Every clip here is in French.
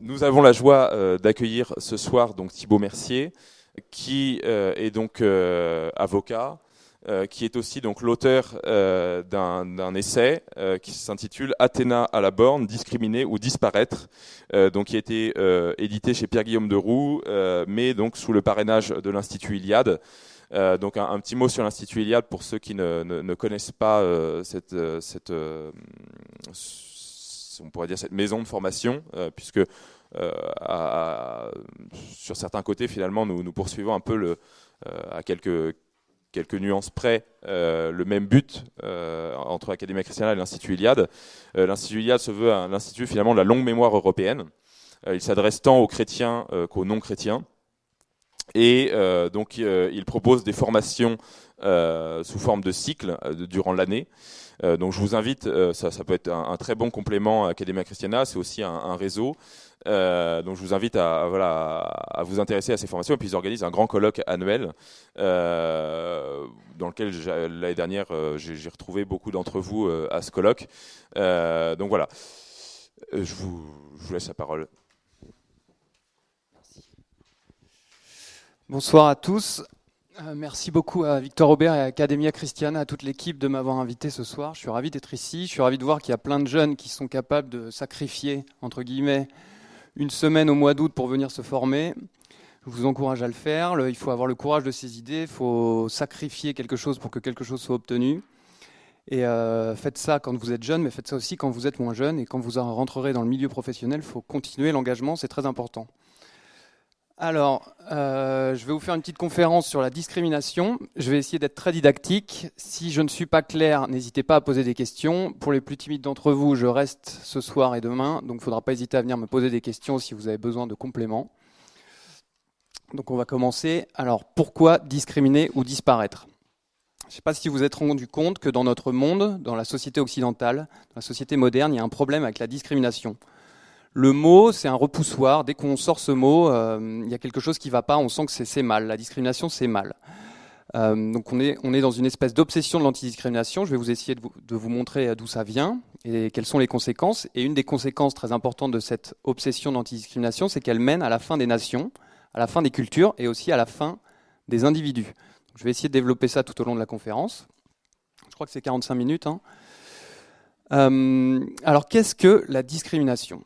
nous avons la joie euh, d'accueillir ce soir donc Thibaut Mercier, qui euh, est donc euh, avocat, qui est aussi donc l'auteur d'un essai qui s'intitule Athéna à la borne, discriminer ou disparaître, donc qui a été édité chez Pierre Guillaume de Roux, mais donc sous le parrainage de l'Institut Iliade. donc un, petit mot sur l'Institut Iliade pour ceux qui ne, ne connaissent pas cette, cette on pourrait dire cette maison de formation, euh, puisque euh, sur certains côtés, finalement, nous, poursuivons un peu euh, à quelques, nuances près le même but entre l'Académie chrétienne et l'Institut Iliade. L'Institut Iliade se veut l'institut finalement de la longue mémoire européenne. il s'adresse tant aux chrétiens qu'aux non-chrétiens. Et donc, il propose des formations sous forme de cycle durant l'année. Euh, donc je vous invite, euh, ça, peut être un, très bon complément à Academia Christiana, c'est aussi un, réseau. Euh, donc je vous invite à, voilà, à vous intéresser à ces formations. Et puis ils organisent un grand colloque annuel dans lequel l'année dernière j'ai retrouvé beaucoup d'entre vous à ce colloque. donc voilà, je vous, je vous laisse la parole. Bonsoir à tous. Euh, merci beaucoup à Victor Aubert et à Academia Christiana, à toute l'équipe de m'avoir invité ce soir. Je suis ravi d'être ici. Je suis ravi de voir qu'il y a plein de jeunes qui sont capables de sacrifier, entre guillemets, une semaine au mois d'août pour venir se former. Je vous encourage à le faire. il faut avoir le courage de ses idées. Il faut sacrifier quelque chose pour que quelque chose soit obtenu. Et euh, faites ça quand vous êtes jeune, mais faites ça aussi quand vous êtes moins jeune. Et quand vous rentrerez dans le milieu professionnel, il faut continuer l'engagement, c'est très important. Alors, euh, je vais vous faire une petite conférence sur la discrimination. Je vais essayer d'être très didactique. Si je ne suis pas clair, n'hésitez pas à poser des questions. Pour les plus timides d'entre vous, je reste ce soir et demain, donc il ne faudra pas hésiter à venir me poser des questions si vous avez besoin de compléments. Donc on va commencer. Alors, pourquoi discriminer ou disparaître? Je ne sais pas si vous vous êtes rendu compte que dans notre monde, dans la société occidentale, dans la société moderne, il y a un problème avec la discrimination. Le mot, c'est un repoussoir. Dès qu'on sort ce mot, euh, il y a quelque chose qui ne va pas, on sent que c'est mal. La discrimination, c'est mal. Euh, donc on est, dans une espèce d'obsession de l'antidiscrimination. Je vais vous essayer de vous, montrer d'où ça vient et quelles sont les conséquences. Et une des conséquences très importantes de cette obsession d'antidiscrimination, c'est qu'elle mène à la fin des nations, à la fin des cultures et aussi à la fin des individus. je vais essayer de développer ça tout au long de la conférence. Je crois que c'est 45 minutes. Hein. Euh, alors qu'est-ce que la discrimination?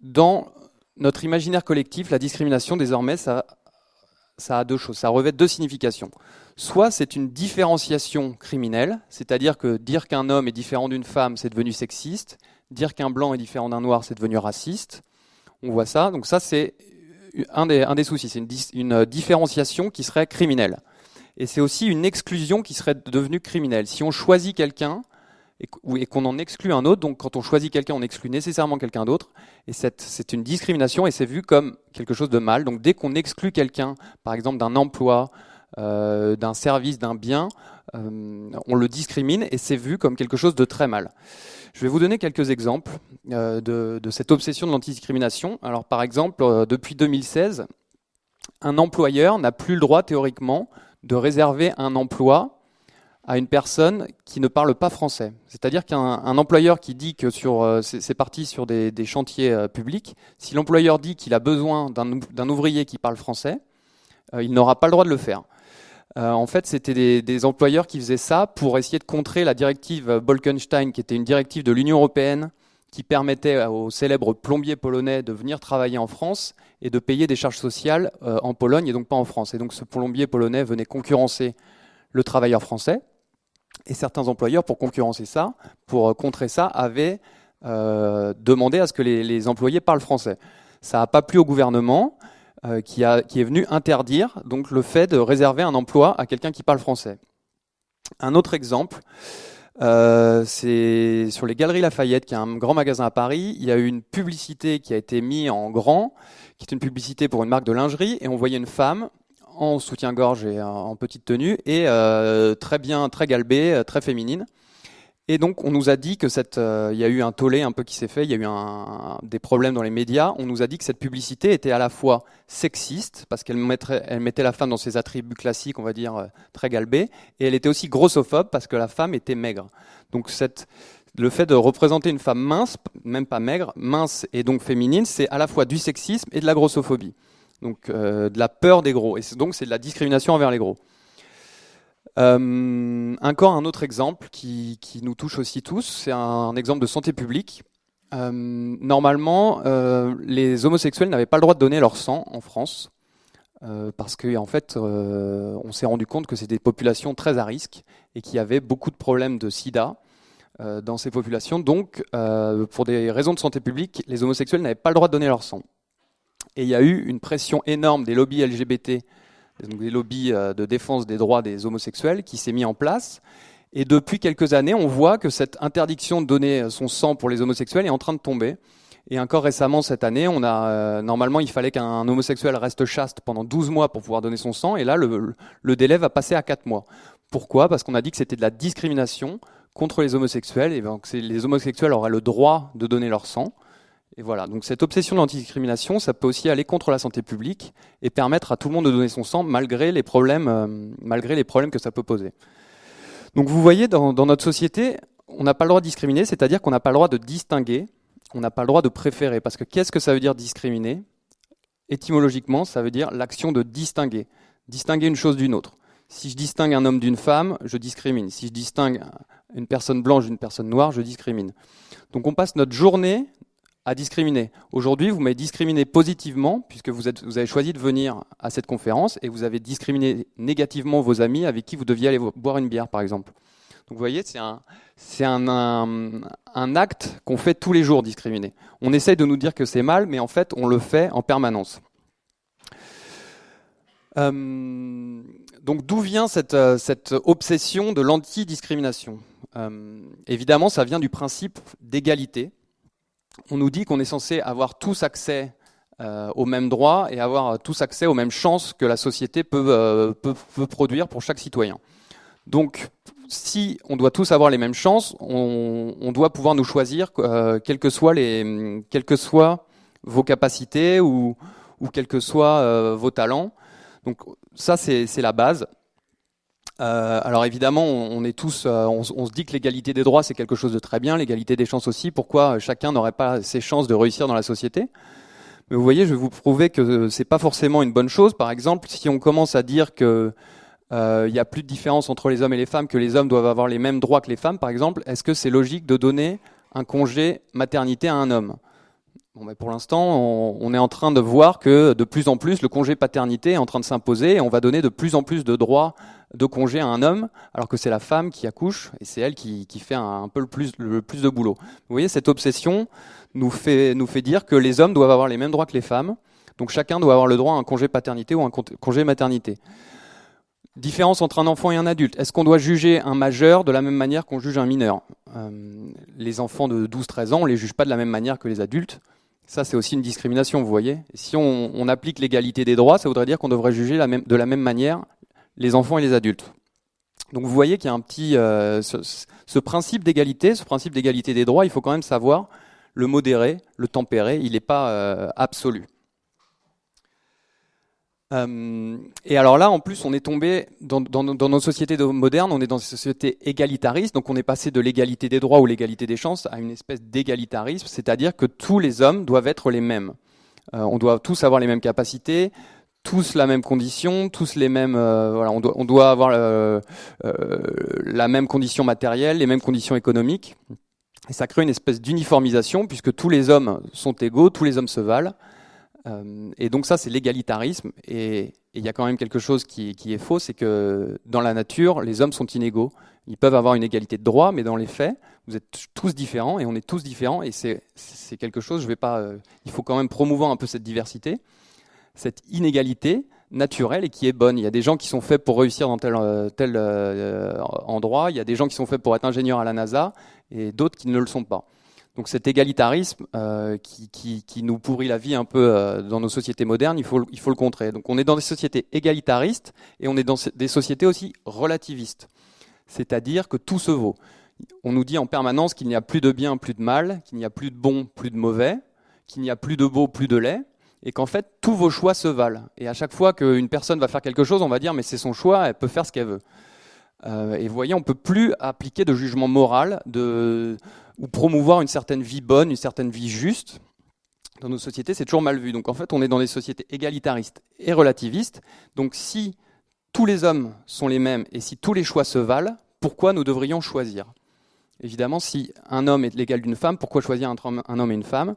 Dans notre imaginaire collectif, la discrimination, désormais, ça, a deux choses. Ça revêt deux significations. Soit c'est une différenciation criminelle, c'est-à-dire que dire qu'un homme est différent d'une femme, c'est devenu sexiste. Dire qu'un blanc est différent d'un noir, c'est devenu raciste. On voit ça. Donc ça, c'est un des, soucis. C'est une différenciation qui serait criminelle. Et c'est aussi une exclusion qui serait devenue criminelle. Si on choisit quelqu'un, et qu'on en exclut un autre. Donc quand on choisit quelqu'un, on exclut nécessairement quelqu'un d'autre. Et c'est une discrimination et c'est vu comme quelque chose de mal. Donc dès qu'on exclut quelqu'un, par exemple d'un emploi, euh, d'un service, d'un bien, euh, on le discrimine et c'est vu comme quelque chose de très mal. Je vais vous donner quelques exemples euh, de, de, cette obsession de l'antidiscrimination. Alors par exemple, depuis 2016, un employeur n'a plus le droit théoriquement de réserver un emploi à une personne qui ne parle pas français. C'est-à-dire qu'un employeur qui dit que sur euh, c'est parti sur des, chantiers euh, publics, si l'employeur dit qu'il a besoin d'un ouvrier qui parle français, euh, il n'aura pas le droit de le faire. en fait, c'était des, employeurs qui faisaient ça pour essayer de contrer la directive Bolkenstein, qui était une directive de l'Union européenne qui permettait aux célèbres plombiers polonais de venir travailler en France et de payer des charges sociales en Pologne et donc pas en France. Et donc ce plombier polonais venait concurrencer le travailleur français. Et certains employeurs, pour concurrencer ça, pour euh, contrer ça, avaient euh, demandé à ce que les, employés parlent français. Ça n'a pas plu au gouvernement, euh, qui, a, qui, est venu interdire donc le fait de réserver un emploi à quelqu'un qui parle français. Un autre exemple, c'est sur les Galeries Lafayette, qui est un grand magasin à Paris. Il y a eu une publicité qui a été mise en grand, qui est une publicité pour une marque de lingerie, et on voyait une femme en soutien-gorge et en petite tenue, et euh, très bien, très galbée, euh, très féminine. Et donc, on nous a dit que cette, euh, il y a eu un tollé un peu qui s'est fait, il y a eu des problèmes dans les médias. On nous a dit que cette publicité était à la fois sexiste, parce qu'elle elle mettait la femme dans ses attributs classiques, on va dire, très galbée, et elle était aussi grossophobe, parce que la femme était maigre. Donc, le fait de représenter une femme mince, même pas maigre, mince et donc féminine, c'est à la fois du sexisme et de la grossophobie. Donc euh, de la peur des gros. Et donc c'est de la discrimination envers les gros. Euh, encore un autre exemple qui, nous touche aussi tous, c'est un, exemple de santé publique. Euh, normalement, les homosexuels n'avaient pas le droit de donner leur sang en France. parce qu'en en fait, on s'est rendu compte que c'était des populations très à risque et qu'il y avait beaucoup de problèmes de sida dans ces populations. Donc, pour des raisons de santé publique, les homosexuels n'avaient pas le droit de donner leur sang. Et il y a eu une pression énorme des lobbies LGBT, des lobbies euh, de défense des droits des homosexuels, qui s'est mis en place. Et depuis quelques années, on voit que cette interdiction de donner son sang pour les homosexuels est en train de tomber. Et encore récemment, cette année, on a normalement, il fallait qu'un homosexuel reste chaste pendant 12 mois pour pouvoir donner son sang, et là, le, le délai va passer à 4 mois. Pourquoi? Parce qu'on a dit que c'était de la discrimination contre les homosexuels, et donc les homosexuels auraient le droit de donner leur sang. Et voilà, donc cette obsession de l'antidiscrimination, ça peut aussi aller contre la santé publique et permettre à tout le monde de donner son sang malgré les problèmes, euh, malgré les problèmes que ça peut poser. Donc vous voyez, dans, notre société, on n'a pas le droit de discriminer, c'est-à-dire qu'on n'a pas le droit de distinguer, on n'a pas le droit de préférer. Parce que qu'est-ce que ça veut dire discriminer? Étymologiquement, ça veut dire l'action de distinguer. Distinguer une chose d'une autre. Si je distingue un homme d'une femme, je discrimine. Si je distingue une personne blanche d'une personne noire, je discrimine. Donc on passe notre journée à discriminer. Aujourd'hui, vous m'avez discriminé positivement, puisque vous, avez choisi de venir à cette conférence, et vous avez discriminé négativement vos amis avec qui vous deviez aller boire une bière, par exemple. Donc vous voyez, c'est un, acte qu'on fait tous les jours, discriminer. On essaye de nous dire que c'est mal, mais en fait, on le fait en permanence. Euh, donc d'où vient cette, euh, obsession de l'antidiscrimination? Euh, Évidemment, ça vient du principe d'égalité. On nous dit qu'on est censé avoir tous accès euh, aux mêmes droits et avoir tous accès aux mêmes chances que la société peut, peut, produire pour chaque citoyen. Donc, si on doit tous avoir les mêmes chances, on, doit pouvoir nous choisir, quelles que soient les, quelles que soient vos capacités ou, ou quels que soient vos talents. Donc ça, c'est la base. Euh, alors évidemment, euh, on, se dit que l'égalité des droits c'est quelque chose de très bien, l'égalité des chances aussi. Pourquoi chacun n'aurait pas ses chances de réussir dans la société? Mais vous voyez, je vais vous prouver que c'est pas forcément une bonne chose. Par exemple, si on commence à dire que euh, il y a plus de différence entre les hommes et les femmes, que les hommes doivent avoir les mêmes droits que les femmes, par exemple, est-ce que c'est logique de donner un congé maternité à un homme? Bon, pour l'instant, on, est en train de voir que de plus en plus, le congé paternité est en train de s'imposer et on va donner de plus en plus de droits de congé à un homme, alors que c'est la femme qui accouche et c'est elle qui, fait un, peu le plus, de boulot. Vous voyez, cette obsession nous fait, dire que les hommes doivent avoir les mêmes droits que les femmes, donc chacun doit avoir le droit à un congé paternité ou un congé maternité. Différence entre un enfant et un adulte. Est-ce qu'on doit juger un majeur de la même manière qu'on juge un mineur? Euh, Les enfants de 12-13 ans, on les juge pas de la même manière que les adultes. Ça, c'est aussi une discrimination, vous voyez. Si on, applique l'égalité des droits, ça voudrait dire qu'on devrait juger de la même manière les enfants et les adultes. Donc vous voyez qu'il y a un petit... Euh, ce, principe d'égalité, ce principe d'égalité des droits, il faut quand même savoir le modérer, le tempérer, il n'est pas euh, absolu. Euh, et alors là, en plus, on est tombé dans, nos sociétés modernes, on est dans des sociétés égalitaristes, donc on est passé de l'égalité des droits ou l'égalité des chances à une espèce d'égalitarisme, c'est-à-dire que tous les hommes doivent être les mêmes. Euh, on doit tous avoir les mêmes capacités, tous la même condition, tous les mêmes. Euh, voilà, on doit avoir la même condition matérielle, les mêmes conditions économiques. Et ça crée une espèce d'uniformisation puisque tous les hommes sont égaux, tous les hommes se valent. Euh, et donc ça, c'est l'égalitarisme. Et il y a quand même quelque chose qui, est faux, c'est que dans la nature, les hommes sont inégaux. Ils peuvent avoir une égalité de droit, mais dans les faits, vous êtes tous différents et on est tous différents. Et c'est quelque chose, je vais pas. Euh, il faut quand même promouvoir un peu cette diversité, cette inégalité naturelle et qui est bonne. Il y a des gens qui sont faits pour réussir dans tel, euh, tel endroit. Il y a des gens qui sont faits pour être ingénieurs à la NASA et d'autres qui ne le sont pas. Donc cet égalitarisme euh, qui, nous pourrit la vie un peu euh, dans nos sociétés modernes, il faut, le contrer. Donc on est dans des sociétés égalitaristes et on est dans des sociétés aussi relativistes. C'est-à-dire que tout se vaut. On nous dit en permanence qu'il n'y a plus de bien, plus de mal, qu'il n'y a plus de bon, plus de mauvais, qu'il n'y a plus de beau, plus de laid, et qu'en fait tous vos choix se valent. Et à chaque fois qu'une personne va faire quelque chose, on va dire mais c'est son choix, elle peut faire ce qu'elle veut. Euh, et vous voyez, on ne peut plus appliquer de jugement moral de, ou promouvoir une certaine vie bonne, une certaine vie juste. Dans nos sociétés, c'est toujours mal vu. Donc en fait, on est dans des sociétés égalitaristes et relativistes. Donc si tous les hommes sont les mêmes et si tous les choix se valent, pourquoi nous devrions choisir? Évidemment, si un homme est l'égal d'une femme, pourquoi choisir entre un homme et une femme?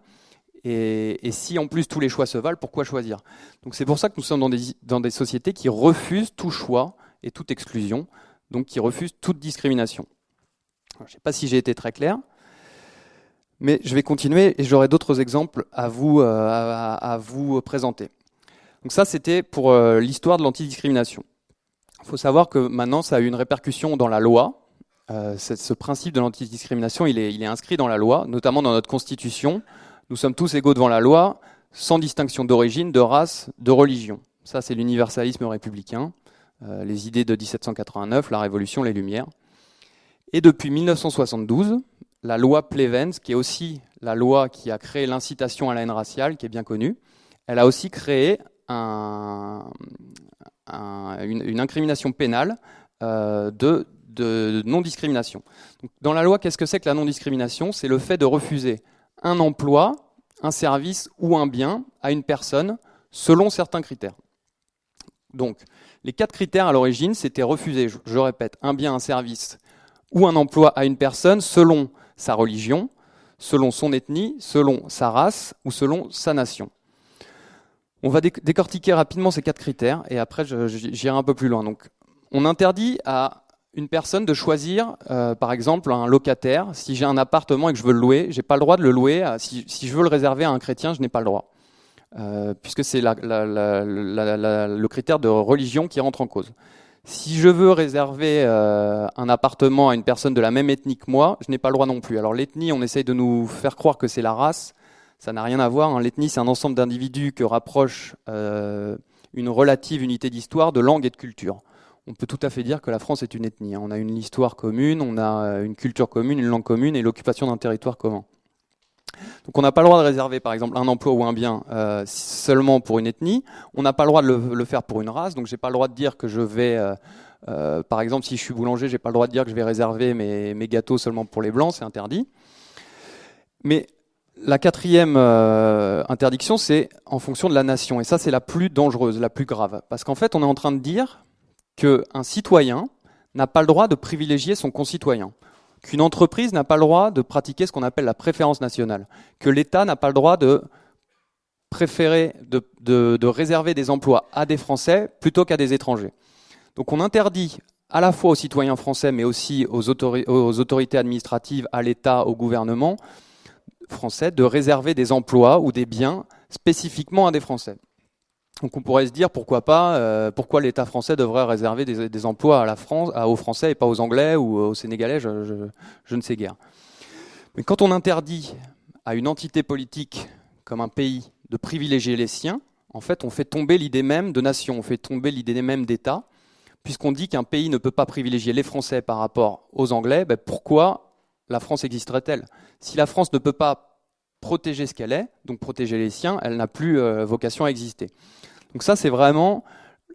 Et, si en plus tous les choix se valent, pourquoi choisir? Donc c'est pour ça que nous sommes dans des, sociétés qui refusent tout choix et toute exclusion, donc qui refusent toute discrimination. je ne sais pas si j'ai été très clair, mais je vais continuer et j'aurai d'autres exemples à vous, euh, à, vous présenter. Donc ça, c'était pour euh, l'histoire de l'antidiscrimination. Il faut savoir que maintenant, ça a eu une répercussion dans la loi. Euh, ce principe de l'antidiscrimination, il est, il est inscrit dans la loi, notamment dans notre Constitution. Nous sommes tous égaux devant la loi, sans distinction d'origine, de race, de religion. Ça, c'est l'universalisme républicain, les idées de 1789, la Révolution, les Lumières. Et depuis 1972, la loi Plevens, qui est aussi la loi qui a créé l'incitation à la haine raciale, qui est bien connue, elle a aussi créé un, une, incrimination pénale euh, de, de non-discrimination. Dans la loi, qu'est-ce que c'est que la non-discrimination? C'est le fait de refuser un emploi, un service ou un bien à une personne selon certains critères. Donc, les quatre critères à l'origine, c'était refuser, je répète, un bien, un service ou un emploi à une personne selon sa religion, selon son ethnie, selon sa race ou selon sa nation. On va décortiquer rapidement ces quatre critères et après j'irai un peu plus loin. Donc, on interdit à une personne de choisir, euh, par exemple, un locataire. Si j'ai un appartement et que je veux le louer, j'ai pas le droit de le louer. si, je veux le réserver à un chrétien, je n'ai pas le droit, euh, puisque c'est le critère de religion qui rentre en cause. Si je veux réserver euh, un appartement à une personne de la même ethnie que moi, je n'ai pas le droit non plus. Alors l'ethnie, on essaye de nous faire croire que c'est la race. Ça n'a rien à voir. Hein. L'ethnie, c'est un ensemble d'individus que rapproche une relative unité d'histoire, de langue et de culture on peut tout à fait dire que la France est une ethnie. Hein. On a une histoire commune, on a euh, une culture commune, une langue commune et l'occupation d'un territoire commun. Donc on n'a pas le droit de réserver par exemple un emploi ou un bien euh, seulement pour une ethnie. On n'a pas le droit de le, faire pour une race. Donc j'ai pas le droit de dire que je vais, euh, par exemple si je suis boulanger, j'ai pas le droit de dire que je vais réserver mes gâteaux seulement pour les blancs, c'est interdit. Mais la quatrième interdiction, c'est en fonction de la nation. Et ça, c'est la plus dangereuse, la plus grave. Parce qu'en fait, on est en train de dire qu'un citoyen n'a pas le droit de privilégier son concitoyen, qu'une entreprise n'a pas le droit de pratiquer ce qu'on appelle la préférence nationale, que l'État n'a pas le droit de préférer, de, réserver des emplois à des Français plutôt qu'à des étrangers. Donc on interdit à la fois aux citoyens français, mais aussi aux, aux autorités administratives, à l'État, au gouvernement français, de réserver des emplois ou des biens spécifiquement à des Français. Donc on pourrait se dire pourquoi pas, euh, pourquoi l'État français devrait réserver des, emplois à la France, aux Français et pas aux Anglais ou aux Sénégalais, je, ne sais guère. Mais quand on interdit à une entité politique comme un pays de privilégier les siens, en fait on fait tomber l'idée même de nation, on fait tomber l'idée même d'État, puisqu'on dit qu'un pays ne peut pas privilégier les Français par rapport aux Anglais, ben pourquoi la France existerait-elle? Si la France ne peut pas protéger ce qu'elle est, donc protéger les siens, elle n'a plus euh, vocation à exister. Donc ça, c'est vraiment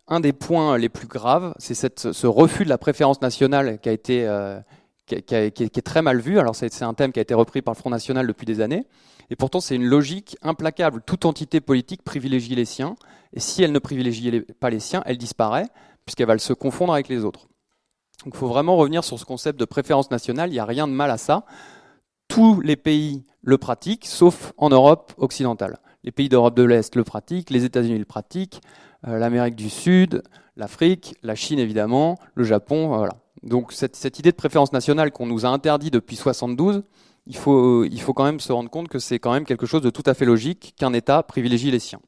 un des points les plus graves, c'est ce refus de la préférence nationale qui a été euh, qui, est très mal vu. Alors c'est un thème qui a été repris par le Front National depuis des années, et pourtant c'est une logique implacable. Toute entité politique privilégie les siens, et si elle ne privilégie pas les siens, elle disparaît puisqu'elle va se confondre avec les autres. Donc il faut vraiment revenir sur ce concept de préférence nationale. Il n'y a rien de mal à ça. Tous les pays le pratiquent, sauf en Europe occidentale. Les pays d'Europe de l'Est le pratiquent, les États-Unis le pratiquent, euh, l'Amérique du Sud, l'Afrique, la Chine évidemment, le Japon, voilà. Donc cette, idée de préférence nationale qu'on nous a interdit depuis 72, il faut, il faut quand même se rendre compte que c'est quand même quelque chose de tout à fait logique qu'un État privilégie les siens.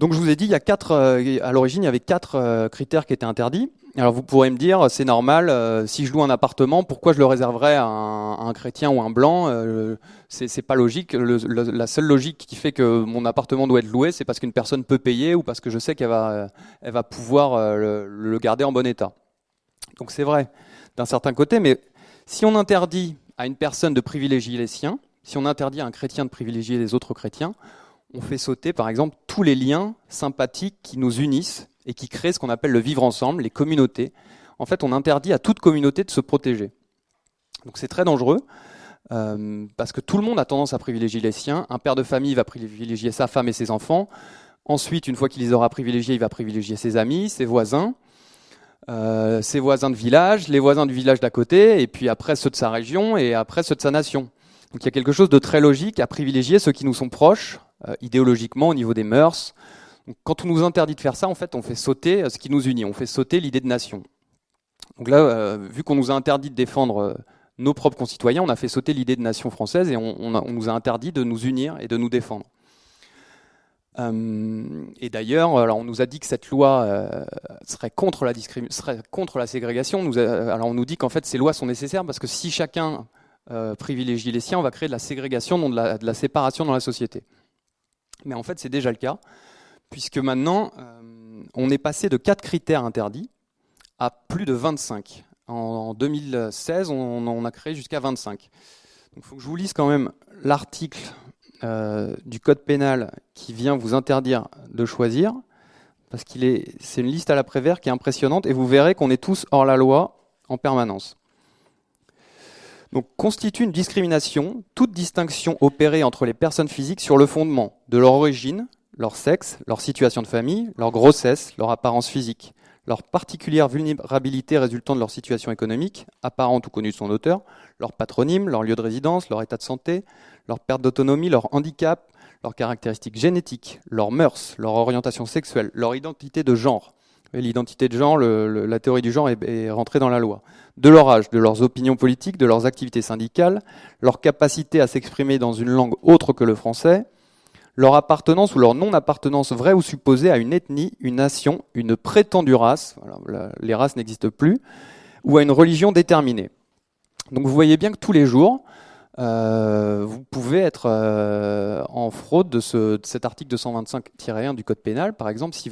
Donc je vous ai dit, il y a quatre, euh, à l'origine, il y avait quatre euh, critères qui étaient interdits. Alors vous pourrez me dire, c'est normal, euh, si je loue un appartement, pourquoi je le réserverais à un, chrétien ou un blanc euh, C'est pas logique. la seule logique qui fait que mon appartement doit être loué, c'est parce qu'une personne peut payer ou parce que je sais qu'elle va, pouvoir le, garder en bon état. Donc c'est vrai d'un certain côté, mais si on interdit à une personne de privilégier les siens, si on interdit à un chrétien de privilégier les autres chrétiens, on fait sauter par exemple tous les liens sympathiques qui nous unissent et qui créent ce qu'on appelle le vivre ensemble, les communautés. En fait, on interdit à toute communauté de se protéger. Donc c'est très dangereux. Euh, parce que tout le monde a tendance à privilégier les siens. Un père de famille va privilégier sa femme et ses enfants. Ensuite, une fois qu'il les aura privilégiés, il va privilégier ses amis, ses voisins, euh, ses voisins de village, les voisins du village d'à côté, et puis après ceux de sa région, et après ceux de sa nation. Donc il y a quelque chose de très logique à privilégier ceux qui nous sont proches, euh, idéologiquement, au niveau des mœurs. quand on nous interdit de faire ça, en fait, on fait sauter ce qui nous unit, on fait sauter l'idée de nation. Donc là, vu qu'on nous a interdit de défendre nos propres concitoyens, on a fait sauter l'idée de nation française et on, nous a interdit de nous unir et de nous défendre. Euh, et d'ailleurs, on nous a dit que cette loi euh, serait, contre la serait contre la ségrégation. Alors on nous dit qu'en fait ces lois sont nécessaires parce que si chacun euh, privilégie les siens, on va créer de la ségrégation, non de la séparation dans la société. Mais en fait, c'est déjà le cas, puisque maintenant, on est passé de quatre critères interdits à plus de 25. En 2016, on, a créé jusqu'à 25. Il faut que je vous lise quand même l'article euh, du code pénal qui vient vous interdire de choisir, parce qu'il est, c'est une liste à la Prévert qui est impressionnante, et vous verrez qu'on est tous hors la loi en permanence. Donc, constitue une discrimination, toute distinction opérée entre les personnes physiques sur le fondement de leur origine, leur sexe, leur situation de famille, leur grossesse, leur apparence physique, leur particulière vulnérabilité résultant de leur situation économique, apparente ou connue de son auteur, leur patronyme, leur lieu de résidence, leur état de santé, leur perte d'autonomie, leur handicap, leurs caractéristiques génétiques, leurs mœurs, leur orientation sexuelle, leur identité de genre. L'identité de genre, la théorie du genre est, rentrée dans la loi. De leur âge, de leurs opinions politiques, de leurs activités syndicales, leur capacité à s'exprimer dans une langue autre que le français, leur appartenance ou leur non-appartenance vraie ou supposée à une ethnie, une nation, une prétendue race, les races n'existent plus, ou à une religion déterminée. Donc vous voyez bien que tous les jours, euh, vous pouvez être euh, en fraude de, ce, de cet article 225-1 du Code pénal. Par exemple, si,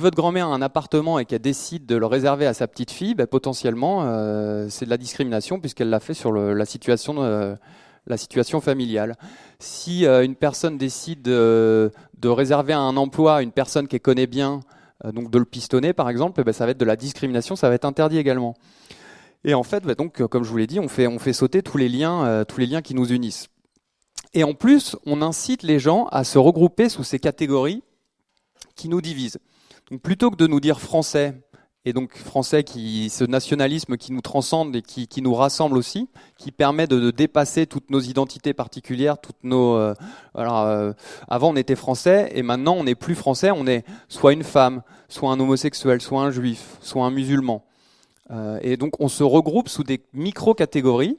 votre grand-mère a un appartement et qu'elle décide de le réserver à sa petite fille, ben, potentiellement, euh, c'est de la discrimination puisqu'elle l'a fait sur la situation familiale. Si une personne décide de, réserver un emploi à une personne qu'elle connaît bien, donc de le pistonner par exemple, eh ben, ça va être de la discrimination, ça va être interdit également. Et en fait, bah, donc, comme je vous l'ai dit, on fait, on fait sauter tous les, liens, euh, tous les liens qui nous unissent. Et en plus, on incite les gens à se regrouper sous ces catégories qui nous divisent. Donc plutôt que de nous dire français, et donc français, qui, ce nationalisme qui nous transcende et qui, qui nous rassemble aussi, qui permet de, de, dépasser toutes nos identités particulières, toutes nos. Euh, alors, euh, avant on était français et maintenant on n'est plus français, on est soit une femme, soit un homosexuel, soit un juif, soit un musulman. Euh, et donc on se regroupe sous des micro-catégories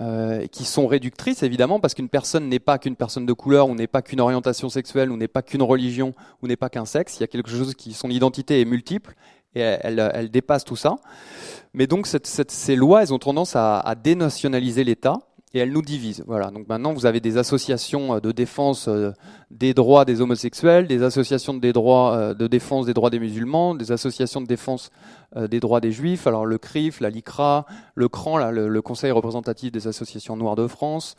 euh, qui sont réductrices évidemment parce qu'une personne n'est pas qu'une personne de couleur ou n'est pas qu'une orientation sexuelle ou n'est pas qu'une religion ou n'est pas qu'un sexe. Il y a quelque chose qui son identité est multiple et elle, dépasse tout ça. Mais donc ces lois, elles ont tendance à dénationaliser l'État et elles nous divisent. Voilà. Donc maintenant, vous avez des associations euh, de défense euh, des droits des homosexuels, des associations euh, de défense des droits des musulmans, des associations de défense des droits des juifs. Alors le CRIF, la LICRA, le CRAN, le, Conseil représentatif des associations noires de France.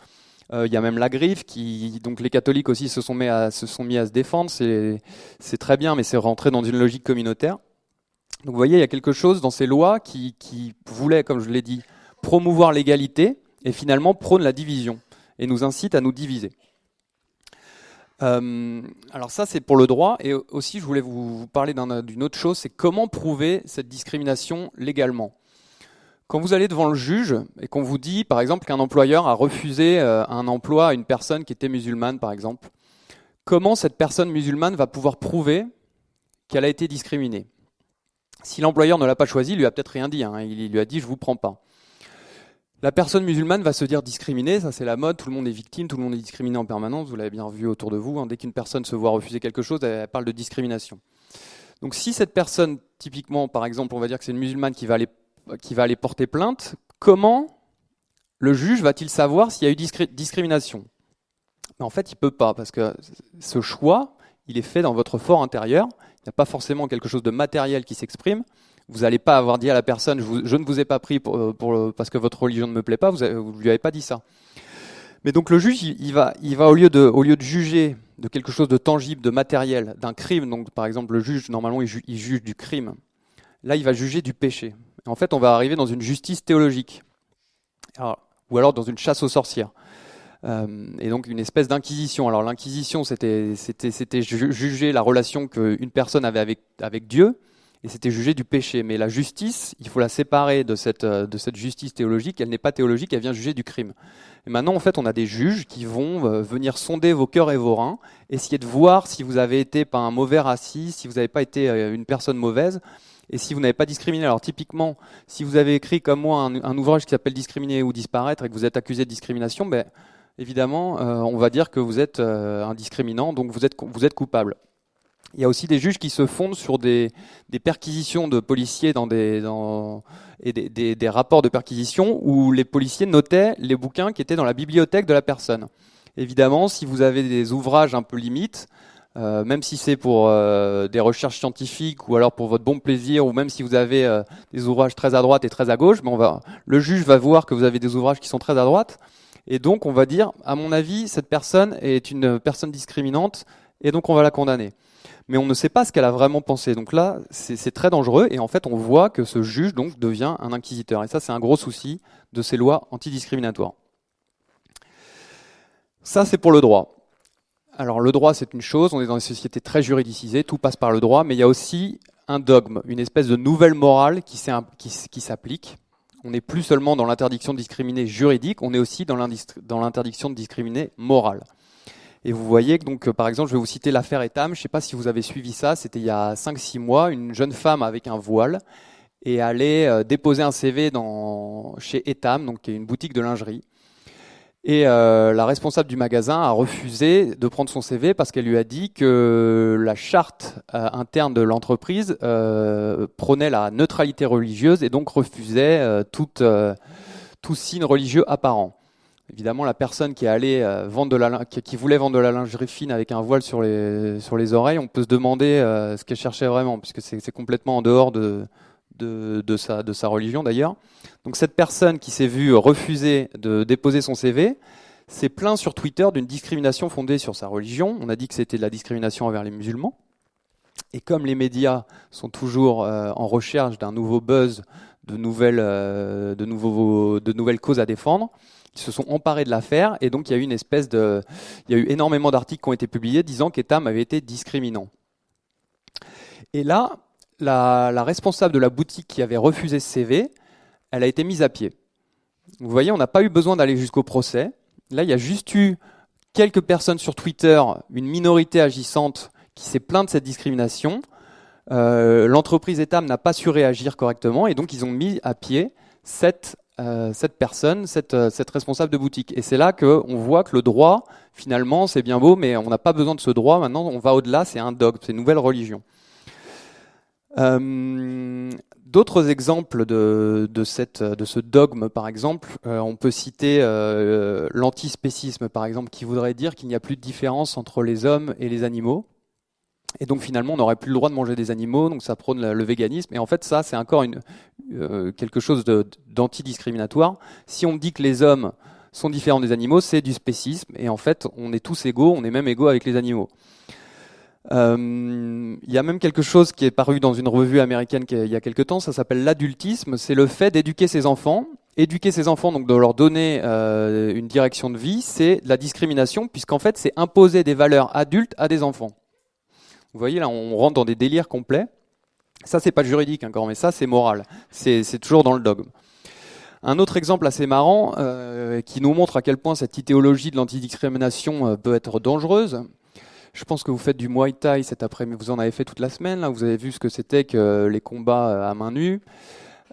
Il y a même la griffe qui, donc les catholiques aussi se sont mis à se, défendre. C'est très bien, mais c'est rentré dans une logique communautaire. Donc vous voyez, il y a quelque chose dans ces lois qui, qui voulait, comme je l'ai dit, promouvoir l'égalité et finalement prône la division et nous incite à nous diviser. Euh, alors ça c'est pour le droit et aussi je voulais vous, parler d'une autre chose, c'est comment prouver cette discrimination légalement. Quand vous allez devant le juge et qu'on vous dit par exemple qu'un employeur a refusé euh, un emploi à une personne qui était musulmane par exemple, comment cette personne musulmane va pouvoir prouver qu'elle a été discriminée? Si l'employeur ne l'a pas choisi, il lui a peut-être rien dit. Hein. Il lui a dit je vous prends pas. La personne musulmane va se dire discriminée, ça c'est la mode, tout le monde est victime, tout le monde est discriminé en permanence, vous l'avez bien vu autour de vous, hein. dès qu'une personne se voit refuser quelque chose, elle, parle de discrimination. Donc si cette personne, typiquement par exemple, on va dire que c'est une musulmane qui va aller, porter plainte, comment le juge va-t-il savoir s'il y a eu discrimination? En fait, il peut pas, parce que ce choix, il est fait dans votre fort intérieur, il n'y a pas forcément quelque chose de matériel qui s'exprime. Vous n'allez pas avoir dit à la personne je, ne vous ai pas pris pour, parce que votre religion ne me plaît pas, vous ne lui avez pas dit ça. Mais donc le juge, il, va, au, lieu de, juger de quelque chose de tangible, de matériel, d'un crime, donc par exemple le juge, normalement il, juge du crime, là il va juger du péché. en fait on va arriver dans une justice théologique, ou alors dans une chasse aux sorcières. Euh, et donc une espèce d'inquisition. Alors l'inquisition, c'était juger la relation qu'une personne avait avec Dieu, et c'était juger du péché. Mais la justice, il faut la séparer de cette, euh, de cette justice théologique. Elle n'est pas théologique, elle vient juger du crime. Et maintenant, en fait, on a des juges qui vont euh, venir sonder vos cœurs et vos reins, essayer de voir si vous avez été pas un mauvais raciste, si vous n'avez pas été une personne mauvaise, et si vous n'avez pas discriminé. Alors typiquement, si vous avez écrit comme moi un, ouvrage qui s'appelle Discriminer ou disparaître et que vous êtes accusé de discrimination, ben, évidemment, euh, on va dire que vous êtes euh, indiscriminant, donc vous êtes, vous êtes coupable. Il y a aussi des juges qui se fondent sur des, perquisitions de policiers dans des, et des, rapports de perquisition où les policiers notaient les bouquins qui étaient dans la bibliothèque de la personne. Évidemment, si vous avez des ouvrages un peu limites, euh, même si c'est pour des recherches scientifiques ou alors pour votre bon plaisir, ou même si vous avez des ouvrages très à droite et très à gauche, va, le juge va voir que vous avez des ouvrages qui sont très à droite, et donc, on va dire, à mon avis, cette personne est une personne discriminante, et donc on va la condamner. Mais on ne sait pas ce qu'elle a vraiment pensé. Donc là, c'est très dangereux, et en fait, on voit que ce juge devient un inquisiteur. Et ça, c'est un gros souci de ces lois antidiscriminatoires. Ça, c'est pour le droit. Alors le droit, c'est une chose, on est dans une société très juridicisée, tout passe par le droit, mais il y a aussi un dogme, une espèce de nouvelle morale qui s'applique on n'est plus seulement dans l'interdiction de discriminer juridique, on est aussi dans l'interdiction de discriminer morale. Et vous voyez que donc, par exemple, je vais vous citer l'affaire Etam. Je ne sais pas si vous avez suivi ça. C'était il y a 5-6 mois. Une jeune femme avec un voile et allait euh, déposer un CV dans, chez Etam, donc qui est une boutique de lingerie. Et euh, la responsable du magasin a refusé de prendre son CV parce qu'elle lui a dit que la charte euh, interne de l'entreprise euh, prônait la neutralité religieuse et donc refusait tout signe religieux apparent. Évidemment, la personne qui, allait, vendre de la, qui, voulait vendre de la lingerie fine avec un voile sur les, sur les oreilles, on peut se demander ce qu'elle cherchait vraiment, puisque c'est complètement en dehors de, de, sa, de sa religion d'ailleurs. Donc cette personne qui s'est vue refuser de déposer son CV s'est plaint sur Twitter d'une discrimination fondée sur sa religion. On a dit que c'était de la discrimination envers les musulmans. Et comme les médias sont toujours euh, en recherche d'un nouveau buzz, de nouvelles, euh, de, nouveaux, de nouvelles causes à défendre, ils se sont emparés de l'affaire et donc il y a eu une espèce de, il y a eu énormément d'articles qui ont été publiés disant qu'Etam avait été discriminant. Et là, la, responsable de la boutique qui avait refusé ce CV, elle a été mise à pied. Vous voyez, on n'a pas eu besoin d'aller jusqu'au procès. Là, il y a juste eu quelques personnes sur Twitter, une minorité agissante qui s'est plainte de cette discrimination. Euh, l'entreprise Etam n'a pas su réagir correctement et donc ils ont mis à pied cette, euh, personne, euh, cette, responsable de boutique. Et c'est là qu'on voit que le droit, finalement, c'est bien beau, mais on n'a pas besoin de ce droit. Maintenant, on va au-delà, c'est un dogme, c'est une nouvelle religion. Euh, d'autres exemples de, cette, ce dogme, par exemple, on peut citer l'antispécisme, par exemple, qui voudrait dire qu'il n'y a plus de différence entre les hommes et les animaux. Et donc finalement, on n'aurait plus le droit de manger des animaux, donc ça prône le, véganisme. Et en fait, ça, c'est encore une, quelque chose d'antidiscriminatoire. Si on dit que les hommes sont différents des animaux, c'est du spécisme. Et en fait, on est tous égaux, on est même égaux avec les animaux. Euh, il y a même quelque chose qui est paru dans une revue américaine il y a quelque temps, ça s'appelle l'adultisme, c'est le fait d'éduquer ses enfants. Éduquer ses enfants, donc de leur donner euh, une direction de vie, c'est la discrimination, puisqu'en fait c'est imposer des valeurs adultes à des enfants. Vous voyez là, on rentre dans des délires complets. Ça c'est pas juridique encore, mais ça c'est moral. C'est toujours dans le dogme. Un autre exemple assez marrant euh, qui nous montre à quel point cette idéologie de l'antidiscrimination peut être dangereuse, je pense que vous faites du Muay Thai cet après-midi. Vous en avez fait toute la semaine. Là, vous avez vu ce que c'était que les combats euh, à main nue.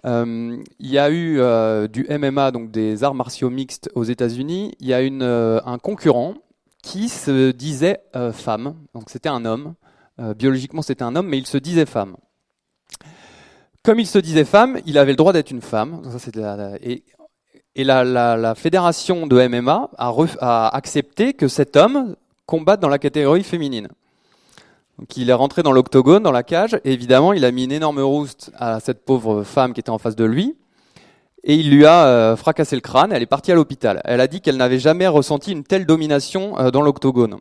Euh, il y a eu euh, du MMA, donc des arts martiaux mixtes aux États-Unis. Il y a une, un concurrent qui se disait femme. Donc c'était un homme. Biologiquement, c'était un homme, mais il se disait femme. Comme il se disait femme, il avait le droit d'être une femme. et, la, fédération de MMA a, accepté que cet homme combattre dans la catégorie féminine. Donc il est rentré dans l'octogone, dans la cage, et évidemment, il a mis une énorme rouste à cette pauvre femme qui était en face de lui, et il lui a euh, fracassé le crâne, elle est partie à l'hôpital. Elle a dit qu'elle n'avait jamais ressenti une telle domination euh, dans l'octogone.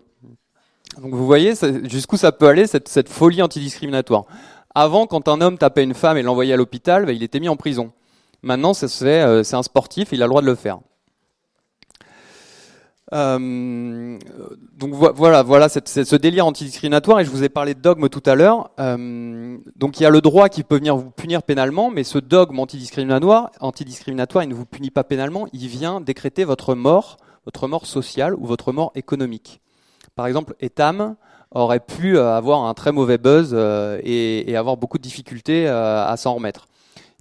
Donc vous voyez jusqu'où ça peut aller, cette, folie antidiscriminatoire. Avant, quand un homme tapait une femme et l'envoyait à l'hôpital, bah, il était mis en prison. Maintenant, euh, c'est un sportif, il a le droit de le faire. Euh, donc voilà, voilà ce délire antidiscriminatoire, et je vous ai parlé de dogme tout à l'heure. Euh, donc il y a le droit qui peut venir vous punir pénalement, mais ce dogme antidiscriminatoire, antidiscriminatoire, il ne vous punit pas pénalement, il vient décréter votre mort, votre mort sociale ou votre mort économique. Par exemple, Etam aurait pu avoir un très mauvais buzz et, avoir beaucoup de difficultés à s'en remettre.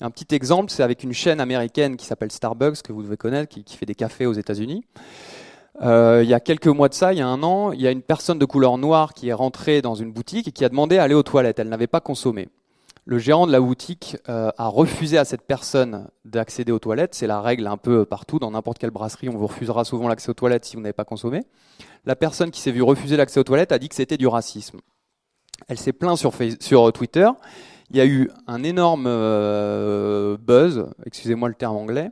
Un petit exemple, c'est avec une chaîne américaine qui s'appelle Starbucks, que vous devez connaître, qui, fait des cafés aux États-Unis. Euh, il y a quelques mois de ça, il y a un an, il y a une personne de couleur noire qui est rentrée dans une boutique et qui a demandé à aller aux toilettes. Elle n'avait pas consommé. Le gérant de la boutique euh, a refusé à cette personne d'accéder aux toilettes. C'est la règle un peu partout. Dans n'importe quelle brasserie, on vous refusera souvent l'accès aux toilettes si vous n'avez pas consommé. La personne qui s'est vue refuser l'accès aux toilettes a dit que c'était du racisme. Elle s'est plainte sur, sur Twitter il y a eu un énorme euh, buzz, excusez-moi le terme anglais,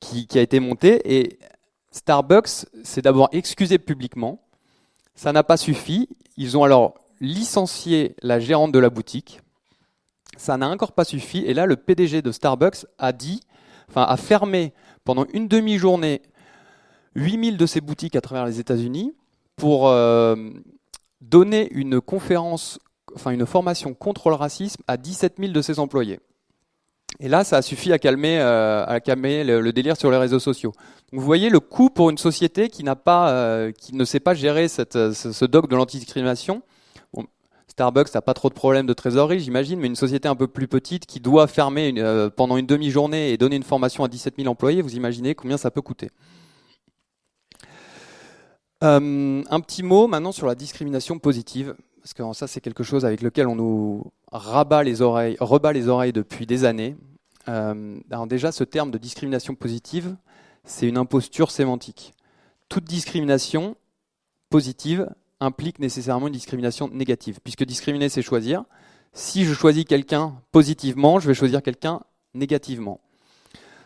qui, a été monté. Et Starbucks s'est d'abord excusé publiquement. Ça n'a pas suffi. Ils ont alors licencié la gérante de la boutique. Ça n'a encore pas suffi. Et là, le PDG de Starbucks a dit, enfin, a fermé pendant une demi-journée 8000 de ses boutiques à travers les États-Unis pour euh, donner une conférence enfin une formation contre le racisme à 17 000 de ses employés. Et là, ça a suffi à calmer, euh, à calmer le, délire sur les réseaux sociaux. Vous voyez le coût pour une société qui, n'a pas, euh, qui ne sait pas gérer cette, ce, dogme de l'antidiscrimination. Starbucks n'a pas trop de problèmes de trésorerie, j'imagine, mais une société un peu plus petite qui doit fermer euh, pendant une demi-journée et donner une formation à 17 000 employés, vous imaginez combien ça peut coûter. un petit mot maintenant sur la discrimination positive parce que ça c'est quelque chose avec lequel on nous rabat les oreilles, rebat les oreilles depuis des années. Euh, alors déjà, ce terme de discrimination positive, c'est une imposture sémantique. Toute discrimination positive implique nécessairement une discrimination négative, puisque discriminer, c'est choisir. Si je choisis quelqu'un positivement, je vais choisir quelqu'un négativement.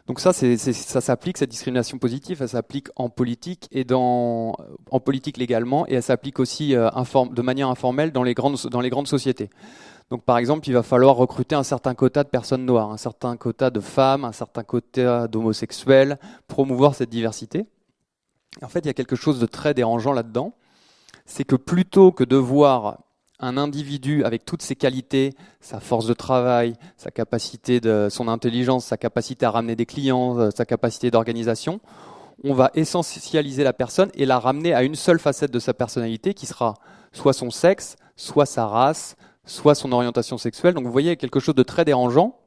Donc ça, ça s'applique, cette discrimination positive, elle s'applique en politique et en politique légalement, et elle s'applique aussi euh, de manière informelle dans les grandes sociétés. Donc par exemple, il va falloir recruter un certain quota de personnes noires, un certain quota de femmes, un certain quota d'homosexuels, promouvoir cette diversité. En fait, il y a quelque chose de très dérangeant là-dedans, c'est que plutôt que de voir un individu avec toutes ses qualités, sa force de travail, sa capacité de son intelligence, sa capacité à ramener des clients, euh, sa capacité d'organisation, on va essentialiser la personne et la ramener à une seule facette de sa personnalité qui sera soit son sexe, soit sa race, soit son orientation sexuelle. Donc vous voyez quelque chose de très dérangeant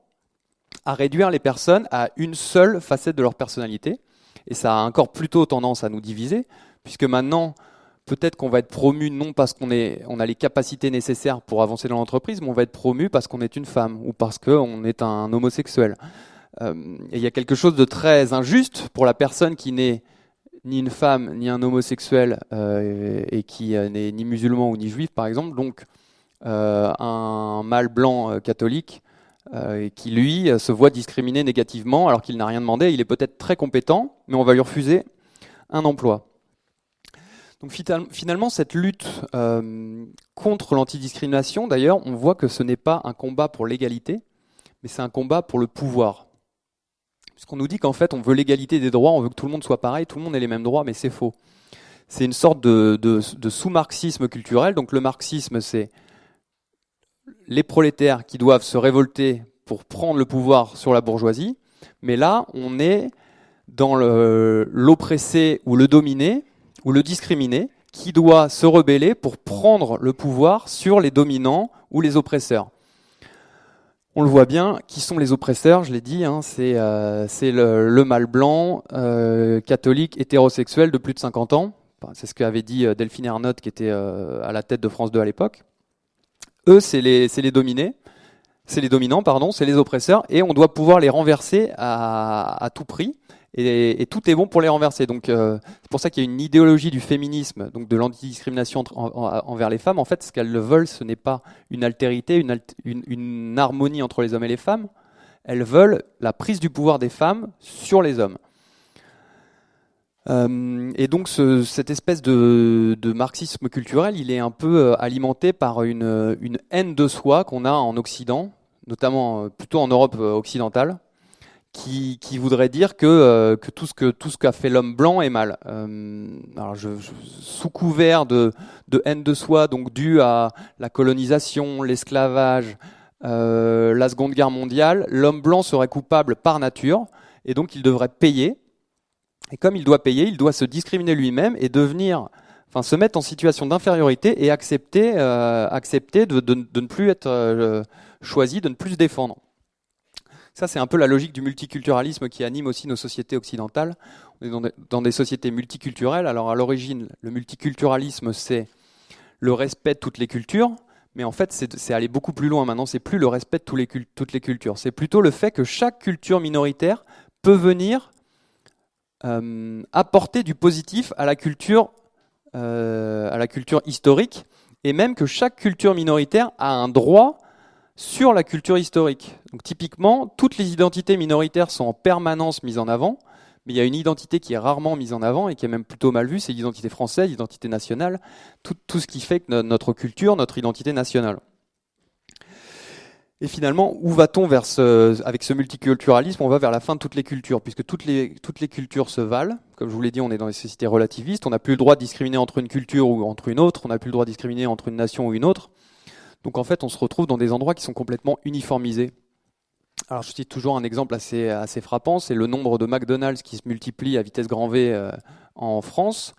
à réduire les personnes à une seule facette de leur personnalité. Et ça a encore plutôt tendance à nous diviser, puisque maintenant, peut-être qu'on va être promu non parce qu'on on a les capacités nécessaires pour avancer dans l'entreprise, mais on va être promu parce qu'on est une femme ou parce qu'on est un homosexuel. Euh, il y a quelque chose de très injuste pour la personne qui n'est ni une femme ni un homosexuel euh, et qui euh, n'est ni musulman ou ni juif, par exemple. Donc, un mâle blanc catholique qui, lui, se voit discriminé négativement alors qu'il n'a rien demandé. Il est peut-être très compétent, mais on va lui refuser un emploi. Donc finalement, cette lutte euh, contre l'antidiscrimination, d'ailleurs, on voit que ce n'est pas un combat pour l'égalité, mais c'est un combat pour le pouvoir. Puisqu'on nous dit qu'en fait, on veut l'égalité des droits, on veut que tout le monde soit pareil, tout le monde ait les mêmes droits, mais c'est faux. C'est une sorte de, de sous-marxisme culturel. Donc le marxisme, c'est les prolétaires qui doivent se révolter pour prendre le pouvoir sur la bourgeoisie. Mais là, on est dans l'oppressé ou le dominé, ou le discriminé qui doit se rebeller pour prendre le pouvoir sur les dominants ou les oppresseurs. On le voit bien, qui sont les oppresseurs, je l'ai dit, hein, c'est euh, le, mâle blanc, euh, catholique, hétérosexuel de plus de 50 ans. c'est ce qu'avait dit euh, Delphine Ernotte, qui était à la tête de France 2 à l'époque. Eux, c'est les, dominés, c'est les dominants, pardon, c'est les oppresseurs, et on doit pouvoir les renverser à tout prix et, tout est bon pour les renverser. Donc euh, c'est pour ça qu'il y a une idéologie du féminisme, donc de l'antidiscrimination envers les femmes. En fait, ce qu'elles veulent, ce n'est pas une altérité, une, harmonie entre les hommes et les femmes. Elles veulent la prise du pouvoir des femmes sur les hommes. Euh, et donc ce, cette espèce de, marxisme culturel, il est un peu alimenté par une haine de soi qu'on a en Occident, notamment plutôt en Europe occidentale, qui, voudrait dire que, que tout ce qu'a fait l'homme blanc est mal. Euh, alors sous couvert de, haine de soi, donc dû à la colonisation, l'esclavage, euh, la Seconde Guerre mondiale, l'homme blanc serait coupable par nature et donc il devrait payer. Et comme il doit payer, il doit se discriminer lui-même et devenir, enfin, se mettre en situation d'infériorité et accepter, euh, accepter de, ne plus être euh, choisi, de ne plus se défendre. Ça, c'est un peu la logique du multiculturalisme qui anime aussi nos sociétés occidentales. On est dans des, sociétés multiculturelles. Alors, à l'origine, le multiculturalisme, c'est le respect de toutes les cultures. Mais en fait, c'est aller beaucoup plus loin maintenant. C'est plus le respect de toutes les cultures. C'est plutôt le fait que chaque culture minoritaire peut venir euh, apporter du positif euh, à la culture historique, et même que chaque culture minoritaire a un droit sur la culture historique. Donc typiquement, toutes les identités minoritaires sont en permanence mises en avant, mais il y a une identité qui est rarement mise en avant et qui est même plutôt mal vue, c'est l'identité française, l'identité nationale, tout, ce qui fait que notre culture, notre identité nationale. Et finalement, où va-t-on vers ce, avec ce multiculturalisme? On va vers la fin de toutes les cultures, puisque toutes les, toutes les cultures se valent. Comme je vous l'ai dit, on est dans des sociétés relativistes. On n'a plus le droit de discriminer entre une culture ou entre une autre. On n'a plus le droit de discriminer entre une nation ou une autre. Donc en fait, on se retrouve dans des endroits qui sont complètement uniformisés. Alors je cite toujours un exemple assez, frappant, c'est le nombre de McDonald's qui se multiplie à vitesse grand V euh, en France.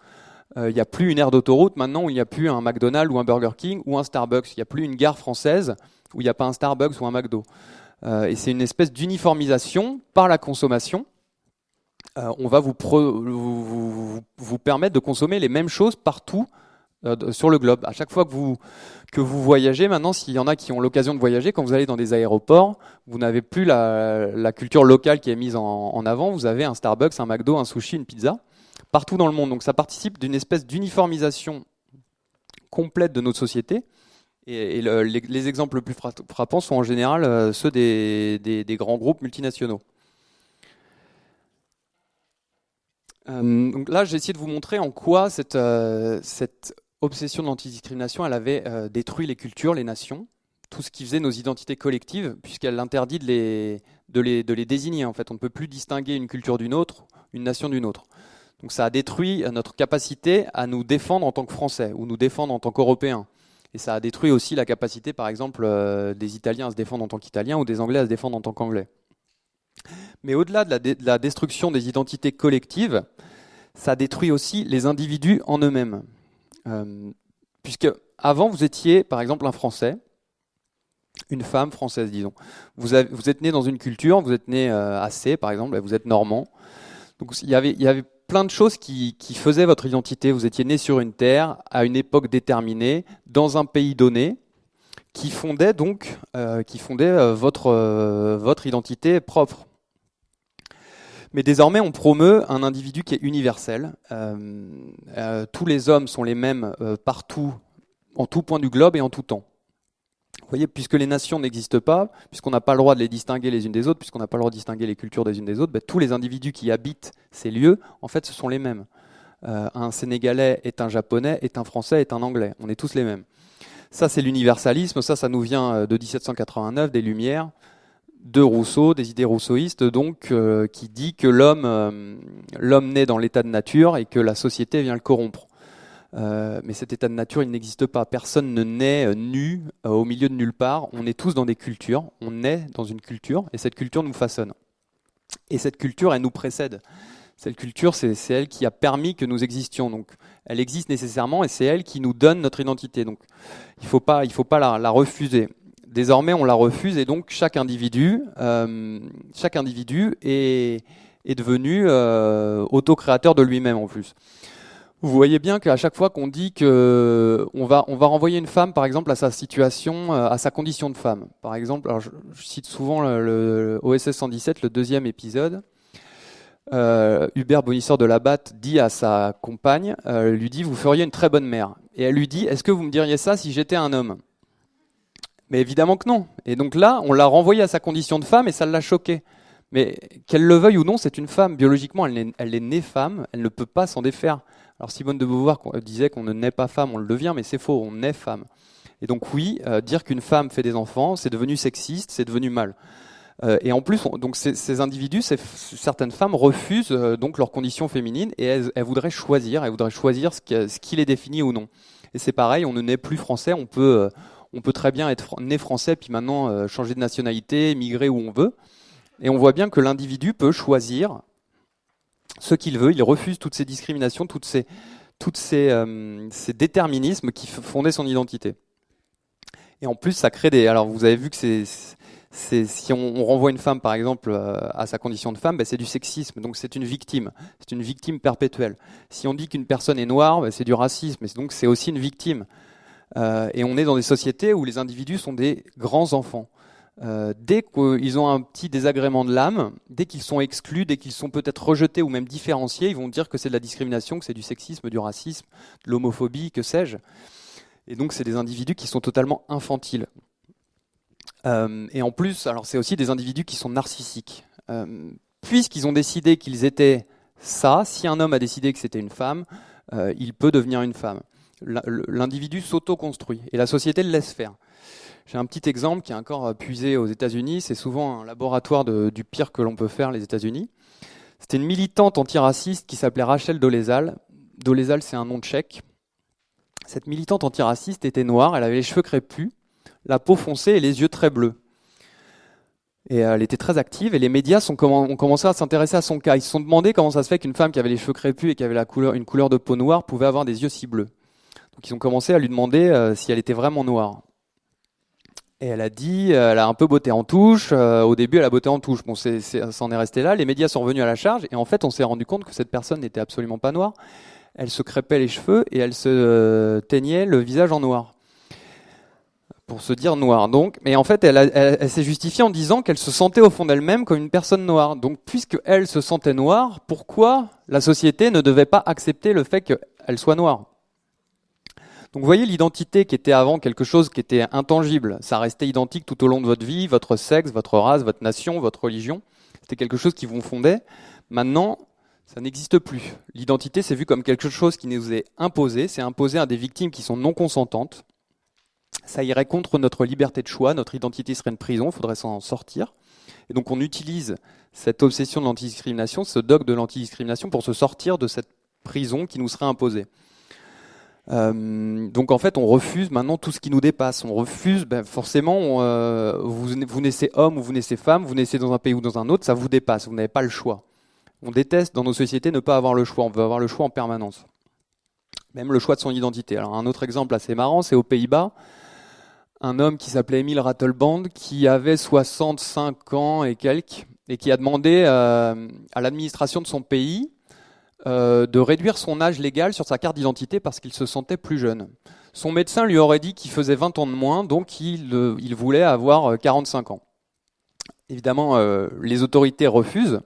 Euh, il n'y a plus une aire d'autoroute maintenant où il n'y a plus un McDonald's ou un Burger King ou un Starbucks. Il n'y a plus une gare française où il n'y a pas un Starbucks ou un McDo. Euh, et c'est une espèce d'uniformisation par la consommation. On va vous, permettre de consommer les mêmes choses partout euh, sur le globe. À chaque fois que vous, que vous voyagez, maintenant, s'il y en a qui ont l'occasion de voyager, quand vous allez dans des aéroports, vous n'avez plus la, culture locale qui est mise en, avant. Vous avez un Starbucks, un McDo, un sushi, une pizza, partout dans le monde. Donc ça participe d'une espèce d'uniformisation complète de notre société. Et, et le, les, les, exemples les plus frappants sont en général euh, ceux des, des, grands groupes multinationaux. Euh, donc là, j'ai essayé de vous montrer en quoi cette, cette obsession de l'antidiscrimination, elle avait euh, détruit les cultures, les nations, tout ce qui faisait nos identités collectives, puisqu'elle interdit de les, désigner. En fait, on ne peut plus distinguer une culture d'une autre, une nation d'une autre. Donc ça a détruit notre capacité à nous défendre en tant que Français ou nous défendre en tant qu'Européens. Et ça a détruit aussi la capacité, par exemple, euh, des Italiens à se défendre en tant qu'Italiens ou des Anglais à se défendre en tant qu'Anglais. Mais au-delà de, de, la destruction des identités collectives, ça détruit aussi les individus en eux-mêmes. Euh, puisque avant, vous étiez, par exemple, un Français, une femme française, disons. Vous, êtes né dans une culture, vous êtes né euh, à C, par exemple, vous êtes normand. Donc il y avait, il y avait plein de choses qui, qui, faisaient votre identité. Vous étiez né sur une terre, à une époque déterminée, dans un pays donné, qui fondait donc, euh, qui fondait euh, votre, votre identité propre. Mais désormais, on promeut un individu qui est universel. Euh, euh, tous les hommes sont les mêmes partout, en tout point du globe et en tout temps. Vous voyez, puisque les nations n'existent pas, puisqu'on n'a pas le droit de les distinguer les unes des autres, puisqu'on n'a pas le droit de distinguer les cultures des unes des autres, ben, tous les individus qui habitent ces lieux, en fait, ce sont les mêmes. Euh, un Sénégalais est un Japonais, est un Français, est un Anglais. On est tous les mêmes. Ça, c'est l'universalisme. Ça, ça nous vient euh, de 1789, des Lumières, de Rousseau, des idées rousseauistes, donc, euh, qui dit que l'homme, euh, l'homme naît dans l'état de nature et que la société vient le corrompre. Euh, mais cet état de nature, il n'existe pas. Personne ne naît nu au milieu de nulle part. On est tous dans des cultures. On naît dans une culture et cette culture nous façonne. Et cette culture, elle nous précède. Cette culture, c'est elle qui a permis que nous existions. Elle existe nécessairement et c'est elle qui nous donne notre identité. Donc, il ne faut pas, la, refuser. Désormais, on la refuse et donc chaque individu, euh, est, devenu euh, autocréateur de lui-même en plus. Vous voyez bien qu'à chaque fois qu'on dit que on va, renvoyer une femme, par exemple, à sa situation, euh, à sa condition de femme. Par exemple, alors je, cite souvent le, OSS 117, le deuxième épisode. Euh, Hubert Bonisseur de la Batte dit à sa compagne, lui dit, vous feriez une très bonne mère. Et elle lui dit, est-ce que vous me diriez ça si j'étais un homme? Mais évidemment que non. Et donc là, on l'a renvoyé à sa condition de femme et ça l'a choqué. Mais qu'elle le veuille ou non, c'est une femme. Biologiquement, elle est, née femme, elle ne peut pas s'en défaire. Alors Simone de Beauvoir disait qu'on ne naît pas femme, on le devient, mais c'est faux, on naît femme. Et donc oui, euh, dire qu'une femme fait des enfants, c'est devenu sexiste, c'est devenu mal. Euh, et en plus, donc ces, individus, certaines femmes refusent euh, donc leur condition féminine et elles, voudraient choisir, elles voudraient choisir ce qui, ce qui les définit ou non. Et c'est pareil, on ne naît plus français, on peut, on peut très bien être né français puis maintenant changer de nationalité, migrer où on veut. Et on voit bien que l'individu peut choisir ce qu'il veut, il refuse toutes ces discriminations, toutes ces, toutes ces, ces déterminismes qui fondaient son identité. Et en plus, ça crée des. Alors, vous avez vu que c'est. Si on, renvoie une femme, par exemple, euh, à sa condition de femme, ben, c'est du sexisme. Donc, c'est une victime. C'est une victime perpétuelle. Si on dit qu'une personne est noire, ben, c'est du racisme. Et donc, c'est aussi une victime. Euh, et on est dans des sociétés où les individus sont des grands enfants. Euh, dès qu'ils ont un petit désagrément de l'âme, dès qu'ils sont exclus, dès qu'ils sont peut-être rejetés ou même différenciés, ils vont dire que c'est de la discrimination, que c'est du sexisme, du racisme, de l'homophobie, que sais-je. Et donc, c'est des individus qui sont totalement infantiles. Euh, et en plus, alors c'est aussi des individus qui sont narcissiques. Puisqu'ils ont décidé qu'ils étaient ça, si un homme a décidé que c'était une femme, il peut devenir une femme. L'individu s'auto-construit et la société le laisse faire. J'ai un petit exemple qui est encore puisé aux États-Unis. C'est souvent un laboratoire du pire que l'on peut faire, les États-Unis. C'était une militante antiraciste qui s'appelait Rachel Dolezal. Dolezal, c'est un nom tchèque. Cette militante antiraciste était noire, elle avait les cheveux crépus, la peau foncée et les yeux très bleus. Et elle était très active et les médias ont commencé à s'intéresser à son cas. Ils se sont demandé comment ça se fait qu'une femme qui avait les cheveux crépus et qui avait une couleur de peau noire pouvait avoir des yeux si bleus. Donc ils ont commencé à lui demander euh, si elle était vraiment noire. Et elle a dit, euh, elle a un peu botté en touche. Euh, au début, elle a botté en touche. Bon, ça en est resté là. Les médias sont revenus à la charge et en fait, on s'est rendu compte que cette personne n'était absolument pas noire elle se crêpait les cheveux et elle se teignait le visage en noir. Pour se dire noir. Donc, mais en fait, elle, s'est justifiée en disant qu'elle se sentait au fond d'elle-même comme une personne noire. Donc, puisque elle se sentait noire, pourquoi la société ne devait pas accepter le fait qu'elle soit noire? Donc vous voyez l'identité qui était avant quelque chose qui était intangible, ça restait identique tout au long de votre vie, votre sexe, votre race, votre nation, votre religion, c'était quelque chose qui vous fondait. Maintenant, ça n'existe plus. L'identité, c'est vu comme quelque chose qui nous est imposé, c'est imposé à des victimes qui sont non consentantes. Ça irait contre notre liberté de choix, notre identité serait une prison, il faudrait s'en sortir. Et donc on utilise cette obsession de l'antidiscrimination, ce dogme de l'antidiscrimination pour se sortir de cette prison qui nous serait imposée. Euh, donc en fait, on refuse maintenant tout ce qui nous dépasse. On refuse, ben forcément, euh, vous, naissez homme ou vous naissez femme, vous naissez dans un pays ou dans un autre, ça vous dépasse. Vous n'avez pas le choix. On déteste dans nos sociétés ne pas avoir le choix, on veut avoir le choix en permanence. Même le choix de son identité. Alors un autre exemple assez marrant, c'est aux Pays-Bas, un homme qui s'appelait Emile Rattelband, qui avait 65 ans et quelques, et qui a demandé euh, à l'administration de son pays euh, de réduire son âge légal sur sa carte d'identité parce qu'il se sentait plus jeune. Son médecin lui aurait dit qu'il faisait 20 ans de moins, donc il, euh, voulait avoir 45 ans. Évidemment, les autorités refusent.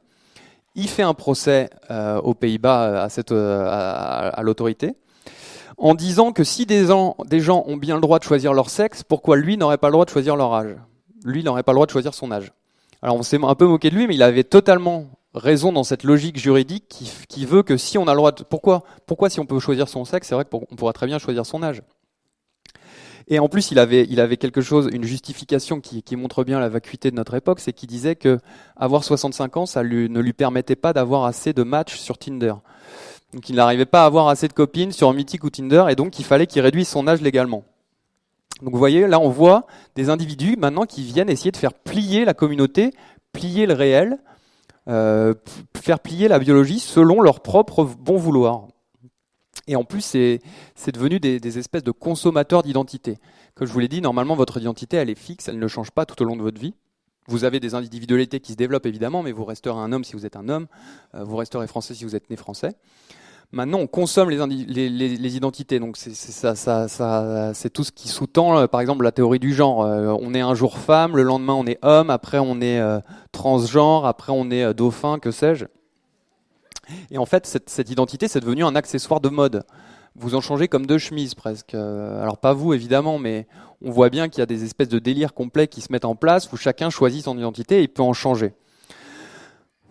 Il fait un procès euh, aux Pays-Bas à, euh, l'autorité en disant que si des des gens ont bien le droit de choisir leur sexe, pourquoi lui n'aurait pas le droit de choisir leur âge? Lui n'aurait pas le droit de choisir son âge. Alors on s'est un peu moqué de lui, mais il avait totalement raison dans cette logique juridique qui, veut que si on a le droit de... Pourquoi, pourquoi si on peut choisir son sexe, c'est vrai qu'on pourra très bien choisir son âge et en plus, il avait, il avait quelque chose, une justification qui, montre bien la vacuité de notre époque, c'est qu'il disait que avoir 65 ans, ça ne lui permettait pas d'avoir assez de matchs sur Tinder. Donc il n'arrivait pas à avoir assez de copines sur Mythic ou Tinder, et donc il fallait qu'il réduise son âge légalement. Donc vous voyez, là on voit des individus maintenant qui viennent essayer de faire plier la communauté, plier le réel, euh, faire plier la biologie selon leur propre bon vouloir. Et en plus, c'est devenu des, espèces de consommateurs d'identité. Comme je vous l'ai dit, normalement, votre identité, elle est fixe, elle ne change pas tout au long de votre vie. Vous avez des individualités qui se développent évidemment, mais vous resterez un homme si vous êtes un homme, euh, vous resterez français si vous êtes né français. Maintenant, on consomme les, identités, donc c'est tout ce qui sous-tend, euh, par exemple, la théorie du genre. Euh, on est un jour femme, le lendemain on est homme, après on est transgenre, après on est dauphin, que sais-je. Et en fait, cette, identité, c'est devenu un accessoire de mode. Vous en changez comme deux chemises presque. Euh, alors pas vous évidemment, mais on voit bien qu'il y a des espèces de délires complets qui se mettent en place où chacun choisit son identité et peut en changer.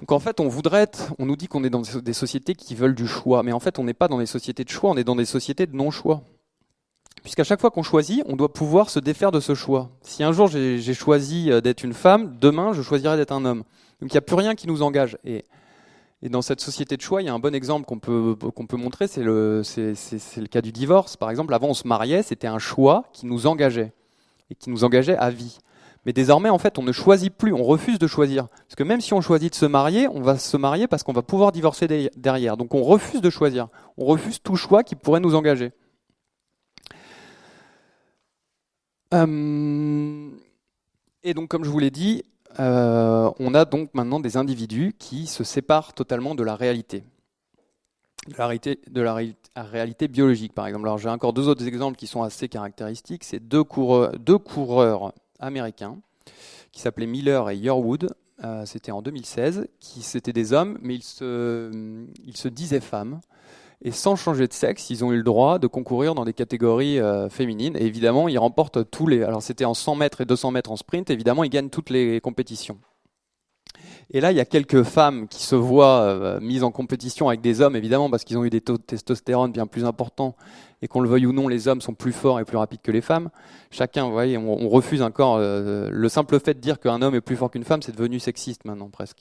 Donc en fait, on voudrait on nous dit qu'on est dans des sociétés qui veulent du choix, mais en fait, on n'est pas dans des sociétés de choix, on est dans des sociétés de non-choix. Puisqu'à chaque fois qu'on choisit, on doit pouvoir se défaire de ce choix. Si un jour j'ai choisi euh, d'être une femme, demain je choisirai d'être un homme. Donc il n'y a plus rien qui nous engage. Et, dans cette société de choix, il y a un bon exemple qu'on peut, peut montrer, c'est le, le cas du divorce. Par exemple, avant on se mariait, c'était un choix qui nous engageait, et qui nous engageait à vie. Mais désormais, en fait, on ne choisit plus, on refuse de choisir. Parce que même si on choisit de se marier, on va se marier parce qu'on va pouvoir divorcer derrière. Donc on refuse de choisir. On refuse tout choix qui pourrait nous engager. Euh, et donc, comme je vous l'ai dit, euh, on a donc maintenant des individus qui se séparent totalement de la réalité. De la réalité, biologique, par exemple. Alors, j'ai encore deux autres exemples qui sont assez caractéristiques. C'est deux coureurs américains qui s'appelaient Miller et Yearwood. Euh, c'était en 2016. Qui c'était des hommes, mais ils se, ils se disaient femmes. Et sans changer de sexe, ils ont eu le droit de concourir dans des catégories euh, féminines. Et évidemment, ils remportent tous les. Alors, c'était en 100 mètres et 200 mètres en sprint. Évidemment, ils gagnent toutes les compétitions. Et là, il y a quelques femmes qui se voient euh, mises en compétition avec des hommes, évidemment, parce qu'ils ont eu des taux de testostérone bien plus importants, et qu'on le veuille ou non, les hommes sont plus forts et plus rapides que les femmes. Chacun, vous voyez, on, refuse encore. Euh, le simple fait de dire qu'un homme est plus fort qu'une femme, c'est devenu sexiste maintenant, presque.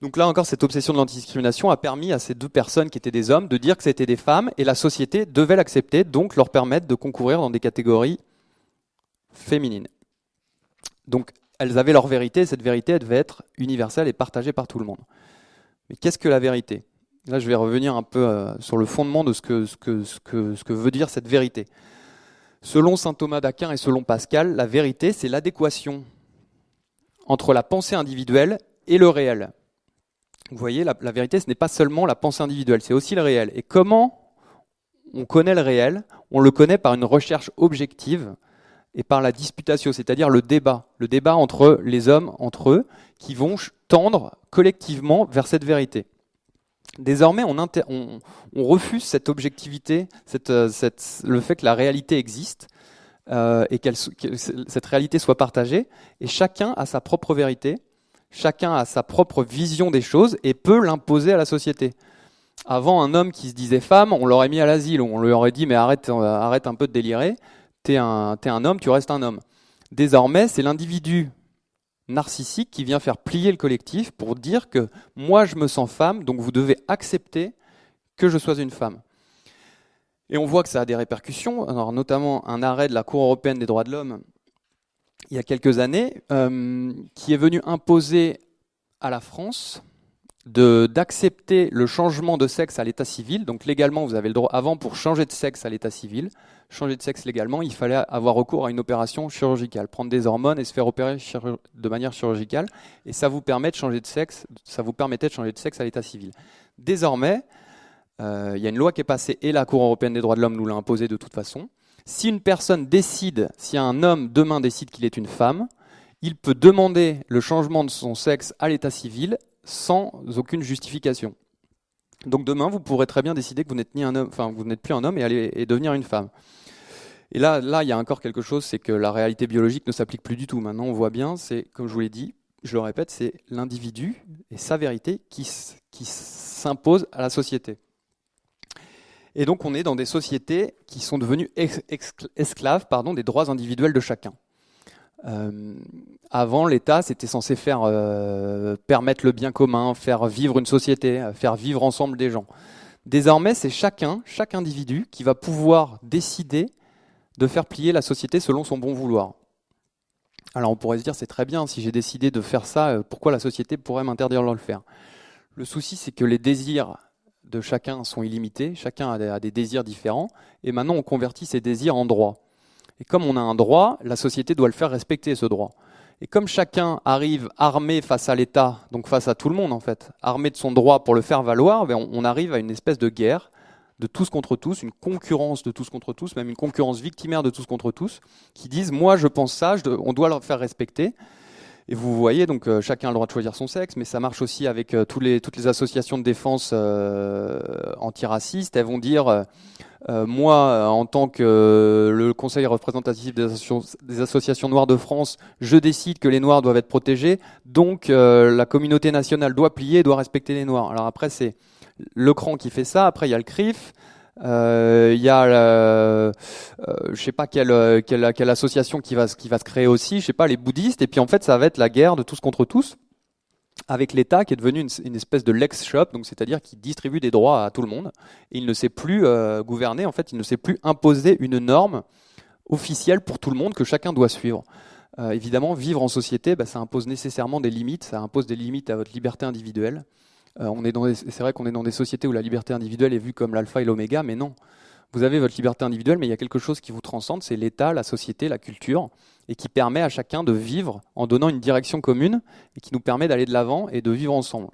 Donc là encore, cette obsession de l'antidiscrimination a permis à ces deux personnes qui étaient des hommes de dire que c'était des femmes, et la société devait l'accepter, donc leur permettre de concourir dans des catégories féminines. Donc elles avaient leur vérité, et cette vérité, devait être universelle et partagée par tout le monde. Mais qu'est-ce que la vérité? Là, je vais revenir un peu euh, sur le fondement de ce que, veut dire cette vérité. Selon saint Thomas d'Aquin et selon Pascal, la vérité, c'est l'adéquation entre la pensée individuelle et le réel. Vous voyez, la, la vérité, ce n'est pas seulement la pensée individuelle, c'est aussi le réel. Et comment on connaît le réel? On le connaît par une recherche objective et par la disputatio, c'est-à-dire le débat, le débat entre les hommes, entre eux, qui vont tendre collectivement vers cette vérité. Désormais, on, refuse cette objectivité, euh, le fait que la réalité existe euh, et que cette réalité soit partagée, et chacun a sa propre vérité, chacun a sa propre vision des choses et peut l'imposer à la société. Avant, un homme qui se disait femme, on l'aurait mis à l'asile, on lui aurait dit mais arrête, euh, arrête un peu de délirer t'es un, homme, tu restes un homme. Désormais, c'est l'individu narcissique qui vient faire plier le collectif pour dire que moi je me sens femme, donc vous devez accepter que je sois une femme. Et on voit que ça a des répercussions, alors notamment un arrêt de la Cour européenne des droits de l'homme il y a quelques années, euh, qui est venu imposer à la France d'accepter le changement de sexe à l'état civil. Donc légalement, vous avez le droit, avant pour changer de sexe à l'état civil, changer de sexe légalement, il fallait avoir recours à une opération chirurgicale, prendre des hormones et se faire opérer de manière chirurgicale. Et ça vous permet de changer de sexe, ça vous permettait de changer de sexe à l'état civil. Désormais, euh, il y a une loi qui est passée et la Cour européenne des droits de l'homme nous l'a imposée de toute façon. Si une personne décide, si un homme demain décide qu'il est une femme, il peut demander le changement de son sexe à l'état civil sans aucune justification. Donc demain, vous pourrez très bien décider que vous n'êtes ni un homme, enfin vous n'êtes plus un homme et aller devenir une femme. Et là, là, il y a encore quelque chose, c'est que la réalité biologique ne s'applique plus du tout. Maintenant, on voit bien, c'est comme je vous l'ai dit, je le répète, c'est l'individu et sa vérité qui, qui s'impose à la société. Et donc, on est dans des sociétés qui sont devenues esclaves pardon, des droits individuels de chacun. Euh, avant, l'État, c'était censé faire euh, permettre le bien commun, faire vivre une société, faire vivre ensemble des gens. Désormais, c'est chacun, chaque individu, qui va pouvoir décider de faire plier la société selon son bon vouloir. Alors on pourrait se dire, c'est très bien, si j'ai décidé de faire ça, euh, pourquoi la société pourrait m'interdire de le faire? Le souci, c'est que les désirs de chacun sont illimités, chacun a des désirs différents, et maintenant on convertit ces désirs en droits. Et comme on a un droit, la société doit le faire respecter, ce droit. Et comme chacun arrive armé face à l'État, donc face à tout le monde en fait, armé de son droit pour le faire valoir, ben, on arrive à une espèce de guerre de tous contre tous, une concurrence de tous contre tous, même une concurrence victimaire de tous contre tous, qui disent moi je pense ça, on doit leur faire respecter. Et vous voyez, donc chacun a le droit de choisir son sexe, mais ça marche aussi avec les, toutes les associations de défense antiracistes. Elles vont dire euh, moi, euh, en tant que euh, le conseil représentatif des associations, des associations, noires de France, je décide que les noirs doivent être protégés, donc la communauté nationale doit plier, doit respecter les noirs. Alors après, c'est le cran qui fait ça, après il y a le CRIF, il y a, euh, je sais pas quelle, quelle, association qui va, se créer aussi, je sais pas, les bouddhistes, et puis en fait ça va être la guerre de tous contre tous avec l'État qui est devenu une, espèce de lex shop, donc c'est-à-dire qui distribue des droits à tout le monde. Et il ne sait plus euh, gouverner, en fait, il ne sait plus imposer une norme officielle pour tout le monde que chacun doit suivre. Euh, évidemment, vivre en société, bah, ça impose nécessairement des limites, ça impose des limites à votre liberté individuelle. Euh, on est c'est vrai qu'on est dans des sociétés où la liberté individuelle est vue comme l'alpha et l'oméga, mais non. Vous avez votre liberté individuelle, mais il y a quelque chose qui vous transcende, c'est l'État, la société, la culture et qui permet à chacun de vivre en donnant une direction commune et qui nous permet d'aller de l'avant et de vivre ensemble.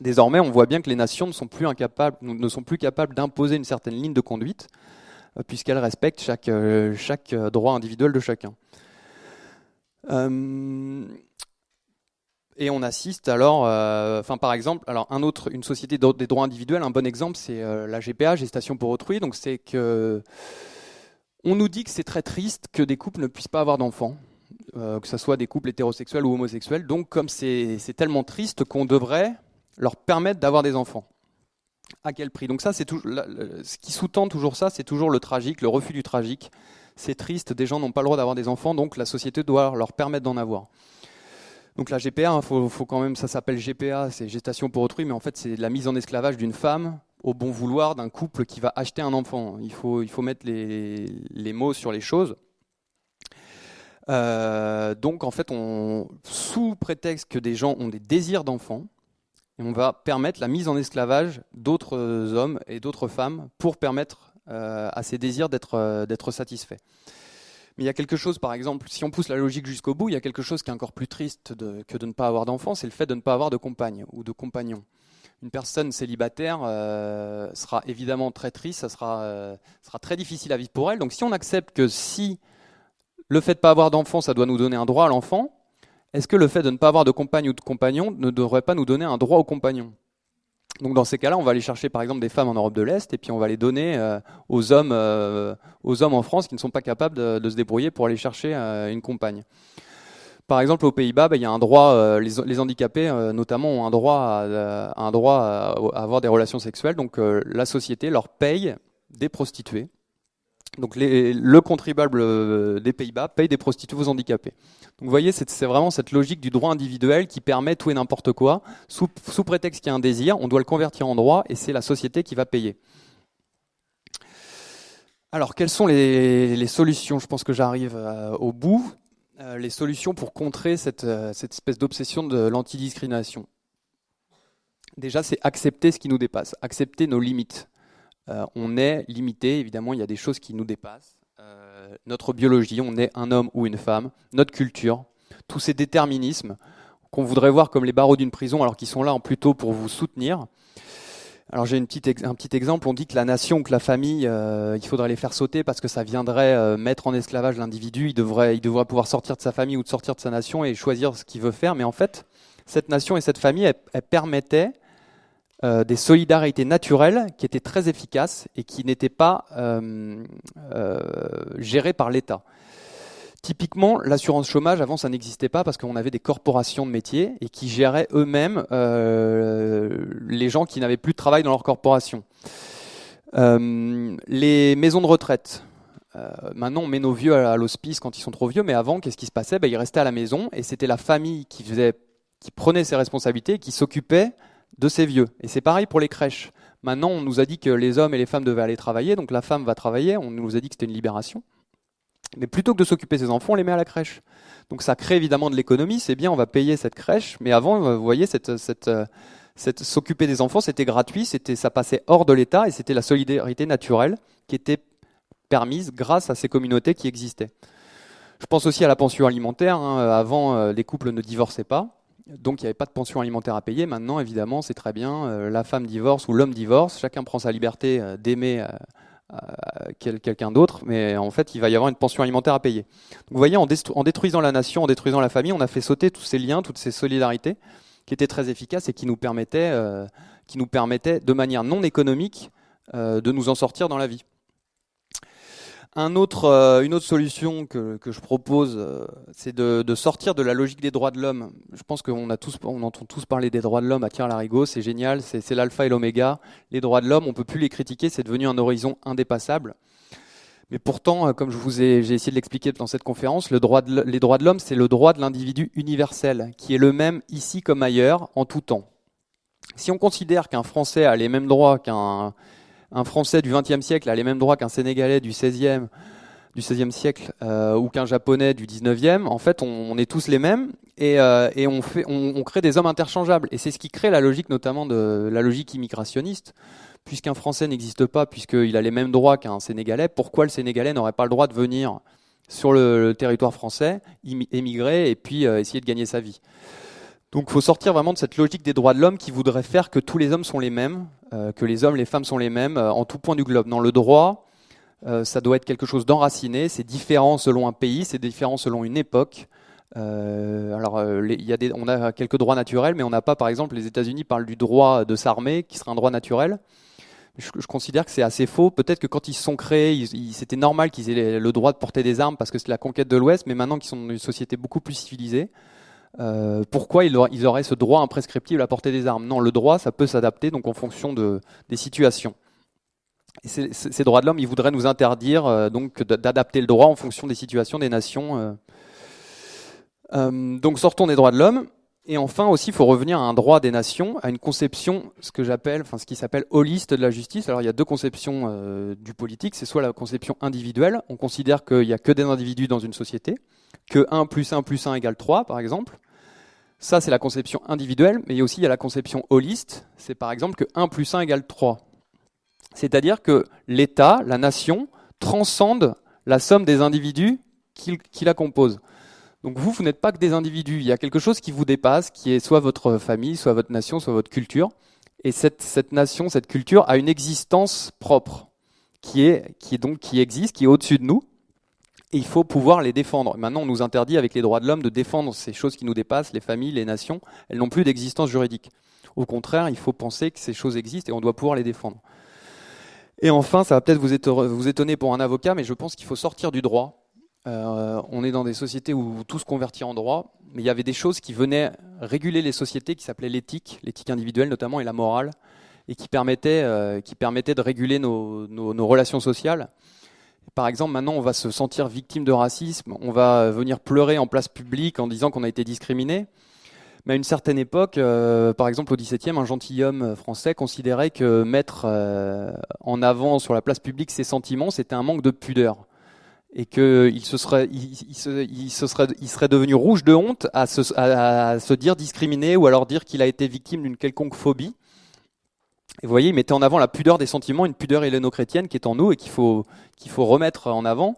Désormais, on voit bien que les nations ne sont plus, capables d'imposer une certaine ligne de conduite, euh, puisqu'elles respectent chaque, chaque, euh, droit individuel de chacun. Et on assiste alors, enfin par exemple, alors un autre, une société des droits individuels, un bon exemple, c'est la GPA, gestation pour autrui. Donc c'est que on nous dit que c'est très triste que des couples ne puissent pas avoir d'enfants, euh, que ce soit des couples hétérosexuels ou homosexuels. Donc, comme c'est tellement triste qu'on devrait leur permettre d'avoir des enfants. À quel prix? Donc ça, c'est ce qui sous-tend toujours ça, c'est toujours le tragique, le refus du tragique. C'est triste, des gens n'ont pas le droit d'avoir des enfants, donc la société doit leur permettre d'en avoir. Donc la GPA, hein, faut, quand même, ça s'appelle GPA, c'est gestation pour autrui, mais en fait c'est la mise en esclavage d'une femme au bon vouloir d'un couple qui va acheter un enfant. Il faut, mettre les, mots sur les choses. Euh, donc en fait, sous prétexte que des gens ont des désirs d'enfants, on va permettre la mise en esclavage d'autres hommes et d'autres femmes pour permettre euh, à ces désirs d'être euh, d'être satisfaits. Mais il y a quelque chose, par exemple, si on pousse la logique jusqu'au bout, il y a quelque chose qui est encore plus triste que de ne pas avoir d'enfants, c'est le fait de ne pas avoir de compagne ou de compagnon une personne célibataire euh, sera évidemment très triste, ça sera, euh, sera très difficile à vivre pour elle. Donc si on accepte que si le fait de ne pas avoir d'enfant, ça doit nous donner un droit à l'enfant, est-ce que le fait de ne pas avoir de compagne ou de compagnon ne devrait pas nous donner un droit au compagnon? Donc dans ces cas-là, on va aller chercher par exemple des femmes en Europe de l'Est et puis on va les donner euh, aux, hommes, aux hommes en France qui ne sont pas capables de se débrouiller pour aller chercher une compagne. Par exemple, aux Pays-Bas, bah, il y a un droit, euh, les, handicapés euh, notamment ont un droit, à, avoir des relations sexuelles. Donc euh, la société leur paye des prostituées. Donc le contribuable des Pays-Bas paye des prostituées aux handicapés. Donc vous voyez, c'est vraiment cette logique du droit individuel qui permet tout et n'importe quoi. Sous, prétexte qu'il y a un désir, on doit le convertir en droit et c'est la société qui va payer. Alors, quelles sont les, solutions? Je pense que j'arrive au bout. Euh, les solutions pour contrer euh, cette espèce d'obsession de l'antidiscrimination. Déjà, c'est accepter ce qui nous dépasse, accepter nos limites. Euh, on est limité, évidemment, il y a des choses qui nous dépassent. notre biologie, on est un homme ou une femme, notre culture, tous ces déterminismes qu'on voudrait voir comme les barreaux d'une prison, alors qu'ils sont là plutôt pour vous soutenir. Alors j'ai un petit exemple, on dit que la nation que la famille, euh, il faudrait les faire sauter parce que ça viendrait euh, mettre en esclavage l'individu, il devrait, il devrait pouvoir sortir de sa famille ou de sortir de sa nation et choisir ce qu'il veut faire. Mais en fait, cette nation et cette famille, elles, permettaient euh, des solidarités naturelles qui étaient très efficaces et qui n'étaient pas gérées par l'État. Typiquement, l'assurance chômage, avant, ça n'existait pas parce qu'on avait des corporations de métiers et qui géraient eux-mêmes euh, les gens qui n'avaient plus de travail dans leur corporation. Euh, les maisons de retraite. Euh, maintenant, on met nos vieux à, l'hospice quand ils sont trop vieux, mais avant, qu'est-ce qui se passait? Ben, Ils restaient à la maison et c'était la famille qui, faisait, qui prenait ses responsabilités qui s'occupait de ces vieux. Et c'est pareil pour les crèches. Maintenant, on nous a dit que les hommes et les femmes devaient aller travailler, donc la femme va travailler, on nous a dit que c'était une libération. Mais plutôt que de s'occuper de ses enfants, on les met à la crèche. Donc ça crée évidemment de l'économie, c'est bien, on va payer cette crèche, mais avant, euh, vous voyez, euh, s'occuper des enfants, c'était gratuit, c'était, ça passait hors de l'État et c'était la solidarité naturelle qui était permise grâce à ces communautés qui existaient. Je pense aussi à la pension alimentaire. Hein. Avant, euh, les couples ne divorçaient pas, donc il n'y avait pas de pension alimentaire à payer. Maintenant, évidemment, c'est très bien. la femme divorce ou l'homme divorce, chacun prend sa liberté d'aimer quelqu'un d'autre, mais en fait, il va y avoir une pension alimentaire à payer. vous voyez, en, détruisant la nation, en détruisant la famille, on a fait sauter tous ces liens, toutes ces solidarités qui étaient très efficaces et qui nous permettaient, euh, qui nous permettaient de manière non économique, euh, de nous en sortir dans la vie. Un autre, euh, une autre solution que, je propose, euh, c'est de, sortir de la logique des droits de l'homme. Je pense qu'on a tous, on entend tous parler des droits de l'homme à Pierre Larigot, c'est génial, c'est l'alpha et l'oméga. Les droits de l'homme, on peut plus les critiquer, c'est devenu un horizon indépassable. Mais pourtant, euh, comme je vous ai, j'ai essayé de l'expliquer dans cette conférence, les droits de l'homme, c'est le droit de l'individu universel, qui est le même ici comme ailleurs, en tout temps. Si on considère qu'un Français a les mêmes droits qu'un un Français du XXe siècle a les mêmes droits qu'un Sénégalais du XVIe siècle euh, ou qu'un Japonais du XIXe, en fait, on, est tous les mêmes et, euh, on, crée des hommes interchangeables. Et c'est ce qui crée la logique, notamment de la logique immigrationniste. Puisqu'un Français n'existe pas, puisqu'il a les mêmes droits qu'un Sénégalais, pourquoi le Sénégalais n'aurait pas le droit de venir sur le, territoire français, émigrer et puis euh, essayer de gagner sa vie? Donc il faut sortir vraiment de cette logique des droits de l'homme qui voudrait faire que tous les hommes sont les mêmes, euh, que les hommes, les femmes sont les mêmes euh, en tout point du globe. Dans le droit, euh, ça doit être quelque chose d'enraciné, c'est différent selon un pays, c'est différent selon une époque. alors, y a des, on a quelques droits naturels, mais on n'a pas, par exemple, les États-Unis parlent du droit de s'armer, qui serait un droit naturel. Je, considère que c'est assez faux. Peut-être que quand ils se sont créés, c'était normal qu'ils aient le droit de porter des armes parce que c'est la conquête de l'Ouest, mais maintenant qu'ils sont dans une société beaucoup plus civilisée, euh, pourquoi ils auraient, ce droit imprescriptible à porter des armes? Non, le droit, ça peut s'adapter donc en fonction de, des situations. Ces droits de l'homme, ils voudraient nous interdire euh, donc d'adapter le droit en fonction des situations des nations. Euh. donc sortons des droits de l'homme. Et enfin aussi, il faut revenir à un droit des nations, à une conception, ce que j'appelle, enfin ce qui s'appelle holiste de la justice. Alors il y a deux conceptions du politique. C'est soit la conception individuelle, on considère qu'il n'y a que des individus dans une société, que 1 plus 1 plus 1 égale 3, par exemple. Ça, c'est la conception individuelle, mais aussi il y a la conception holiste, c'est par exemple que 1 plus 1 égale 3. C'est-à-dire que l'État, la nation, transcende la somme des individus qui, la composent. Donc vous, vous n'êtes pas que des individus, il y a quelque chose qui vous dépasse, qui est soit votre famille, soit votre nation, soit votre culture. Et cette, nation, cette culture a une existence propre, qui, est, qui, est donc, qui existe, qui est au-dessus de nous, et il faut pouvoir les défendre. Maintenant, on nous interdit avec les droits de l'homme de défendre ces choses qui nous dépassent, les familles, les nations. Elles n'ont plus d'existence juridique. Au contraire, il faut penser que ces choses existent et on doit pouvoir les défendre. Et enfin, ça va peut-être vous étonner pour un avocat, mais je pense qu'il faut sortir du droit. Euh, on est dans des sociétés où tout se convertit en droit, mais il y avait des choses qui venaient réguler les sociétés qui s'appelaient l'éthique, l'éthique individuelle notamment, et la morale, et qui permettaient, euh, de réguler nos relations sociales. Par exemple, maintenant, on va se sentir victime de racisme, on va venir pleurer en place publique en disant qu'on a été discriminé. Mais à une certaine époque, euh, par exemple au XVIIe, un gentilhomme français considérait que mettre euh, en avant sur la place publique ses sentiments, c'était un manque de pudeur. Et qu'il se serait, il, se, serait, devenu rouge de honte à se dire discriminé ou alors dire qu'il a été victime d'une quelconque phobie. Et vous voyez, il mettait en avant la pudeur des sentiments, une pudeur héléno-chrétienne qui est en nous et qu'il faut, qu'il faut remettre en avant.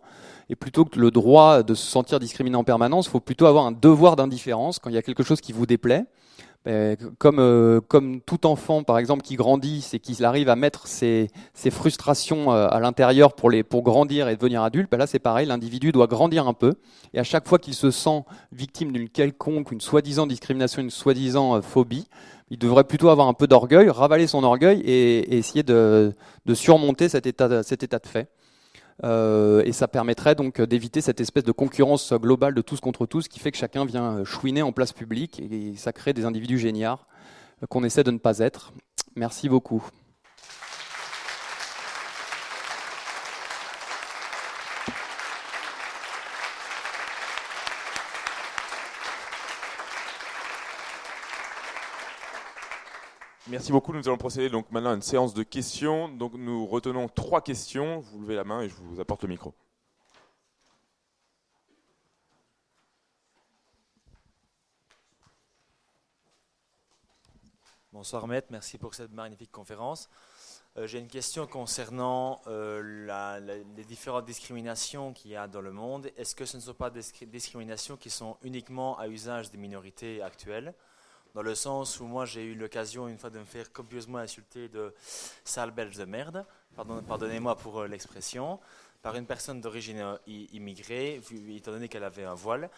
Et plutôt que le droit de se sentir discriminé en permanence, il faut plutôt avoir un devoir d'indifférence quand il y a quelque chose qui vous déplaît. Ben, comme, euh, comme tout enfant, par exemple, qui grandit, c'est qu'il arrive à mettre ses, ses frustrations euh, à l'intérieur pour, les, pour grandir et devenir adulte, ben là c'est pareil, l'individu doit grandir un peu. Et à chaque fois qu'il se sent victime d'une quelconque, une soi-disant discrimination, une soi-disant euh, phobie, il devrait plutôt avoir un peu d'orgueil, ravaler son orgueil et, essayer de, surmonter cet état, de fait. Euh, et ça permettrait donc d'éviter cette espèce de concurrence globale de tous contre tous qui fait que chacun vient chouiner en place publique et ça crée des individus géniards qu'on essaie de ne pas être. Merci beaucoup. Merci beaucoup. Nous allons procéder donc maintenant à une séance de questions. Donc nous retenons trois questions. Vous levez la main et je vous apporte le micro. Bonsoir maître, merci pour cette magnifique conférence. Euh, j'ai une question concernant euh, les différentes discriminations qu'il y a dans le monde. Est-ce que ce ne sont pas des discriminations qui sont uniquement à usage des minorités actuelles? Dans le sens où moi j'ai eu l'occasion une fois de me faire copieusement insulter de sale belge de merde, pardonnez-moi pour euh, l'expression, par une personne d'origine euh, immigrée, étant donné qu'elle avait un voile.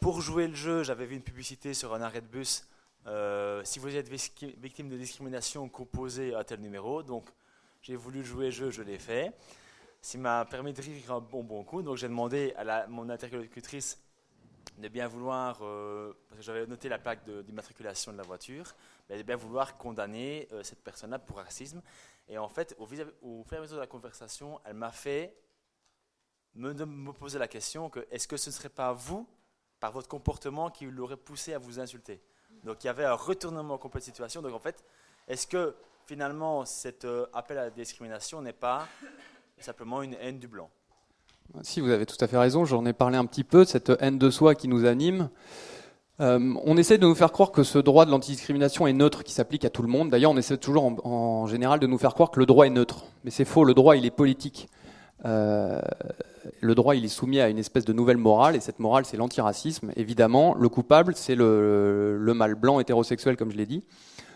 Pour jouer le jeu, j'avais vu une publicité sur un arrêt de bus. Euh, si vous êtes victime de discrimination, composez à tel numéro. Donc j'ai voulu jouer le jeu, je l'ai fait. Ça m'a permis de rire un bon bon coup. Donc j'ai demandé à la, mon interlocutrice de bien vouloir, euh, parce que j'avais noté la plaque d'immatriculation de, la voiture, de bien vouloir condamner euh, cette personne-là pour racisme. Et en fait, au, fur et à mesure de la conversation, elle m'a fait me, me, poser la question que est-ce que ce ne serait pas vous, par votre comportement, qui l'aurait poussé à vous insulter? Donc il y avait un retournement complet de situation. Donc en fait, est-ce que finalement cet euh, appel à la discrimination n'est pas simplement une haine du blanc? Si, vous avez tout à fait raison, j'en ai parlé un petit peu, cette haine de soi qui nous anime. Euh, on essaie de nous faire croire que ce droit de l'antidiscrimination est neutre, qui s'applique à tout le monde. D'ailleurs, on essaie toujours en, général de nous faire croire que le droit est neutre. Mais c'est faux, le droit, il est politique. Euh, le droit, il est soumis à une espèce de nouvelle morale, et cette morale, c'est l'antiracisme. Évidemment, le coupable, c'est le, le mâle blanc hétérosexuel, comme je l'ai dit.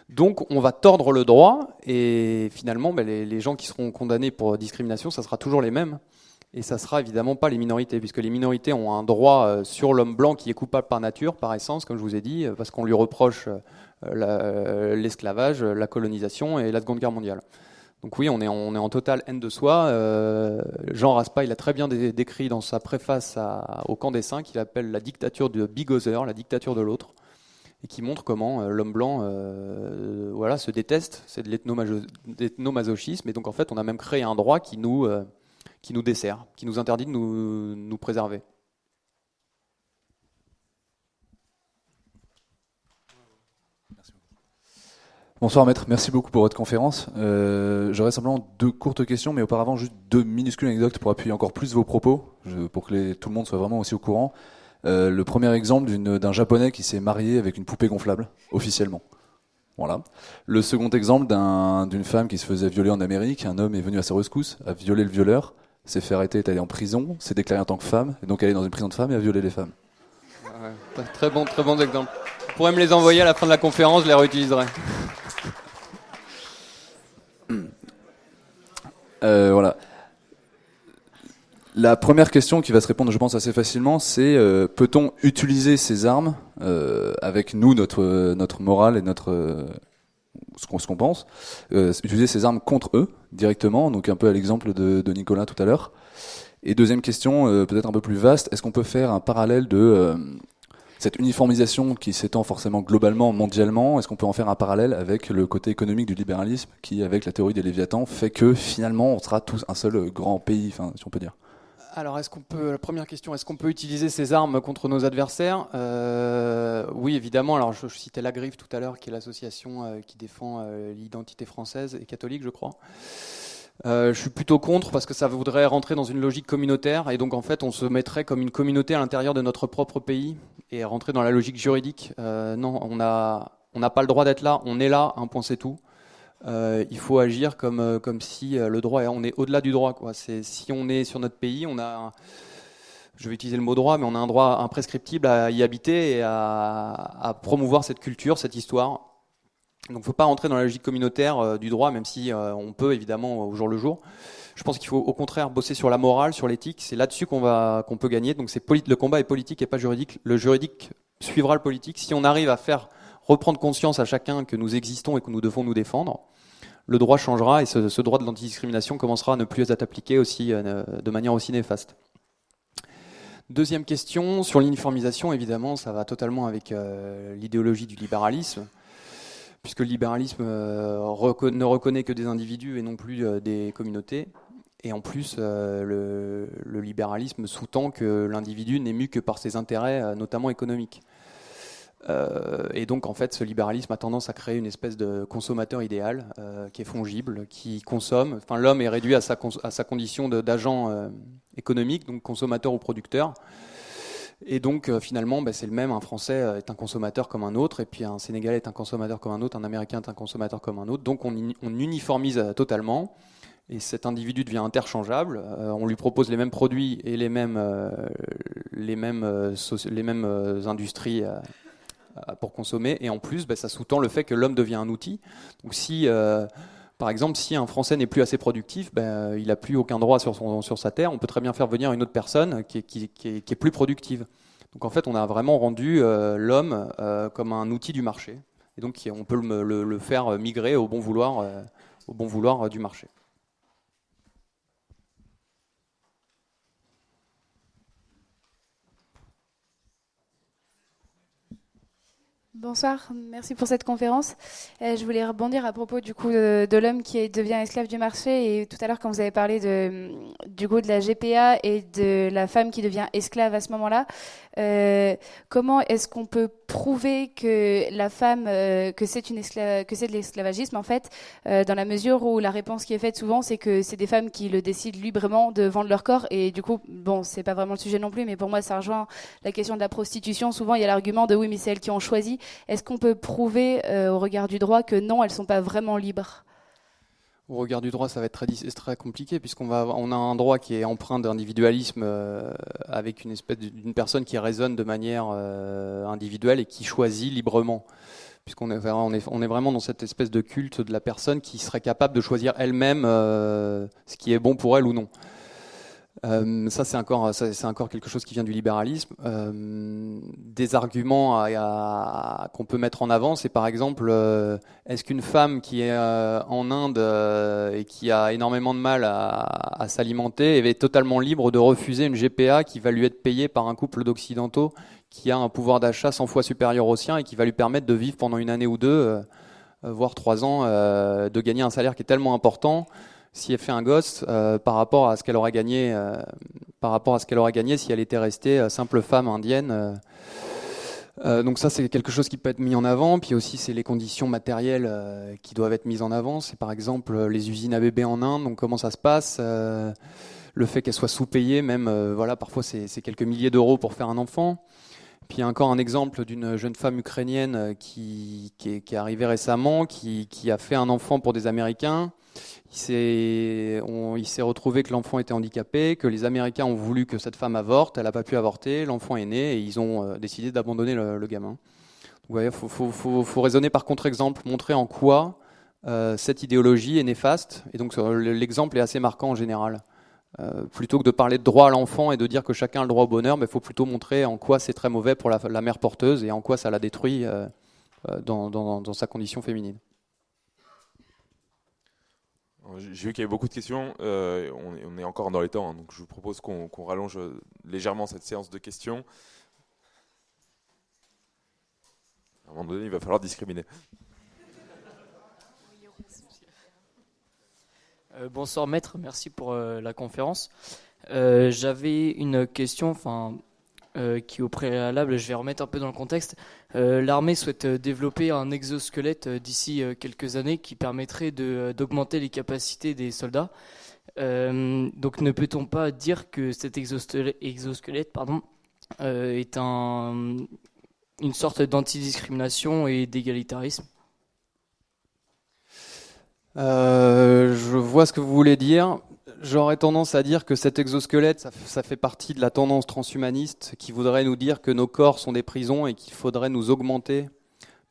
Donc, on va tordre le droit, et finalement, ben, les, les gens qui seront condamnés pour discrimination, ça sera toujours les mêmes et ça sera évidemment pas les minorités, puisque les minorités ont un droit euh, sur l'homme blanc qui est coupable par nature, par essence, comme je vous ai dit, euh, parce qu'on lui reproche euh, l'esclavage, la colonisation et la Seconde Guerre mondiale. Donc oui, on est, en totale haine de soi. Jean Raspail il a très bien décrit dans sa préface au camp des cinq, qu'il appelle la dictature de Bigozer, la dictature de l'autre, et qui montre comment l'homme blanc voilà, se déteste, c'est de l'ethnomasochisme, et donc en fait on a même créé un droit qui nous qui nous dessert, qui nous interdit de nous, préserver. Bonsoir maître, merci beaucoup pour votre conférence. Euh, J'aurais simplement deux courtes questions, mais auparavant juste deux minuscules anecdotes pour appuyer encore plus vos propos, pour que tout le monde soit vraiment aussi au courant. Euh, le premier exemple d'un japonais qui s'est marié avec une poupée gonflable, officiellement. Voilà. Le second exemple d'une femme qui se faisait violer en Amérique, un homme est venu à sa rescousse, a violé le violeur, s'est fait arrêter, est allé en prison, s'est déclaré en tant que femme, et donc elle est dans une prison de femmes et a violé les femmes. très bon, très bon exemple. Vous pourrez me les envoyer à la fin de la conférence, je les réutiliserai. Euh, voilà. La première question qui va se répondre, je pense, assez facilement, c'est euh, peut-on utiliser ces armes euh, avec nous, notre, notre morale et notre, ce qu'on pense, euh, utiliser ces armes contre eux? Directement, donc un peu à l'exemple de, Nicolas tout à l'heure. Et deuxième question, euh, peut-être un peu plus vaste, est-ce qu'on peut faire un parallèle de euh, cette uniformisation qui s'étend forcément globalement, mondialement, est-ce qu'on peut en faire un parallèle avec le côté économique du libéralisme qui, avec la théorie des Léviathans, fait que finalement on sera tous un seul grand pays, si on peut dire? Alors, est-ce qu'on peut, la première question, est-ce qu'on peut utiliser ces armes contre nos adversaires? Euh, Oui, évidemment. Alors, je, citais la Griffe tout à l'heure, qui est l'association euh, qui défend euh, l'identité française et catholique, je crois. je suis plutôt contre parce que ça voudrait rentrer dans une logique communautaire et donc en fait on se mettrait comme une communauté à l'intérieur de notre propre pays et rentrer dans la logique juridique. non, on n'a on n'a pas le droit d'être là, on est là, un point c'est tout. Euh, il faut agir comme, euh, si euh, le droit, on est au-delà du droit. Quoi. si on est sur notre pays, on a, je vais utiliser le mot droit, mais on a un droit imprescriptible à y habiter et à, promouvoir cette culture, cette histoire. Donc il ne faut pas rentrer dans la logique communautaire du droit, même si on peut évidemment au jour le jour. Je pense qu'il faut au contraire bosser sur la morale, sur l'éthique. C'est là-dessus qu'on peut gagner. Donc le combat est politique et pas juridique. Le juridique suivra le politique. Si on arrive à faire reprendre conscience à chacun que nous existons et que nous devons nous défendre, le droit changera et ce, droit de l'antidiscrimination commencera à ne plus être appliqué aussi, euh, de manière aussi néfaste. Deuxième question, sur l'uniformisation, évidemment, ça va totalement avec euh, l'idéologie du libéralisme, puisque le libéralisme euh, ne reconnaît que des individus et non plus des communautés. Et en plus, le, le, libéralisme sous-tend que l'individu n'est mu que par ses intérêts, notamment économiques. Euh, et donc, en fait, ce libéralisme a tendance à créer une espèce de consommateur idéal euh, qui est fongible, qui consomme. Enfin, l'homme est réduit à sa, condition d'agent euh, économique, donc consommateur ou producteur. Et donc, finalement, bah, c'est le même. Un Français est un consommateur comme un autre, et puis un Sénégalais est un consommateur comme un autre, un Américain est un consommateur comme un autre. Donc, on, on uniformise totalement. Et cet individu devient interchangeable. on lui propose les mêmes produits et les mêmes, les mêmes, les mêmes industries pour consommer. Et en plus, bah, ça sous-tend le fait que l'homme devient un outil. Donc si par exemple, si un Français n'est plus assez productif, ben, il n'a plus aucun droit sur, sa terre. On peut très bien faire venir une autre personne qui est, plus productive. Donc en fait, on a vraiment rendu euh, l'homme euh, comme un outil du marché. Et donc on peut le, faire migrer euh, au bon vouloir du marché. Bonsoir, merci pour cette conférence. Euh, je voulais rebondir à propos du coup de, l'homme qui devient esclave du marché et tout à l'heure quand vous avez parlé de, du coup de la GPA et de la femme qui devient esclave à ce moment-là, euh, comment est-ce qu'on peut prouver que la femme, euh, que c'est de l'esclavagisme en fait, dans la mesure où la réponse qui est faite souvent c'est que c'est des femmes qui le décident librement de vendre leur corps et du coup bon c'est pas vraiment le sujet non plus mais pour moi ça rejoint la question de la prostitution. Souvent il y a l'argument de oui mais c'est elles qui ont choisi. Est-ce qu'on peut prouver euh, au regard du droit que non, elles ne sont pas vraiment libres? Au regard du droit, ça va être très, compliqué puisqu'on on a un droit qui est empreint d'individualisme euh, avec une espèce d'une personne qui raisonne de manière euh, individuelle et qui choisit librement. Puisqu'on est, on est, on est, vraiment dans cette espèce de culte de la personne qui serait capable de choisir elle-même ce qui est bon pour elle ou non. Euh, ça, c'est encore, quelque chose qui vient du libéralisme. Euh, des arguments qu'on peut mettre en avant, c'est par exemple, euh, est-ce qu'une femme qui est en Inde et qui a énormément de mal à, s'alimenter est totalement libre de refuser une GPA qui va lui être payée par un couple d'occidentaux qui a un pouvoir d'achat 100 fois supérieur au sien et qui va lui permettre de vivre pendant une année ou deux, voire trois ans, de gagner un salaire qui est tellement important si elle fait un gosse euh, par rapport à ce qu'elle aurait gagné, euh, par rapport à ce qu'elle aurait gagné si elle était restée euh, simple femme indienne. donc ça c'est quelque chose qui peut être mis en avant. Puis aussi c'est les conditions matérielles qui doivent être mises en avant. C'est par exemple les usines à bébés en Inde. Donc comment ça se passe Le fait qu'elles soient sous-payées, même voilà parfois c'est quelques milliers d'euros pour faire un enfant. Puis encore un exemple d'une jeune femme ukrainienne qui, est, arrivée récemment, qui, a fait un enfant pour des Américains. Il s'est retrouvé que l'enfant était handicapé, que les Américains ont voulu que cette femme avorte, elle n'a pas pu avorter, l'enfant est né et ils ont euh, décidé d'abandonner le, gamin. Il faut, raisonner par contre-exemple, montrer en quoi euh, cette idéologie est néfaste. Et donc l'exemple est assez marquant en général. Euh, plutôt que de parler de droit à l'enfant et de dire que chacun a le droit au bonheur, il faut plutôt montrer en quoi c'est très mauvais pour la, mère porteuse et en quoi ça la détruit dans sa condition féminine. J'ai vu qu'il y avait beaucoup de questions. Euh, on, est, encore dans les temps, hein, donc je vous propose qu'on rallonge euh, légèrement cette séance de questions. À un moment donné, il va falloir discriminer. Euh, bonsoir maître, merci pour la conférence. J'avais une question, enfin qui au préalable, je vais remettre un peu dans le contexte, l'armée souhaite euh, développer un exosquelette d'ici quelques années qui permettrait d'augmenter les capacités des soldats. donc ne peut-on pas dire que cet exosquelette, est un, une sorte d'antidiscrimination et d'égalitarisme? Je vois ce que vous voulez dire. J'aurais tendance à dire que cet exosquelette, ça, fait partie de la tendance transhumaniste qui voudrait nous dire que nos corps sont des prisons et qu'il faudrait nous augmenter,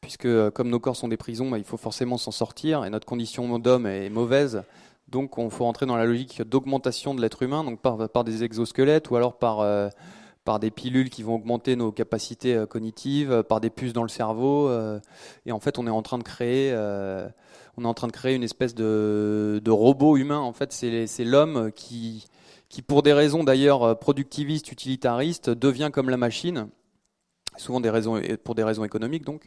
puisque euh, comme nos corps sont des prisons, bah, il faut forcément s'en sortir et notre condition d'homme est mauvaise. Donc on faut entrer dans la logique d'augmentation de l'être humain, donc par, des exosquelettes ou alors par, euh, par des pilules qui vont augmenter nos capacités euh, cognitives, par des puces dans le cerveau. et en fait, on est en train de créer on est en train de créer une espèce de, robot humain. En fait, c'est l'homme qui, pour des raisons d'ailleurs productivistes, utilitaristes, devient comme la machine, souvent des raisons, pour des raisons économiques donc.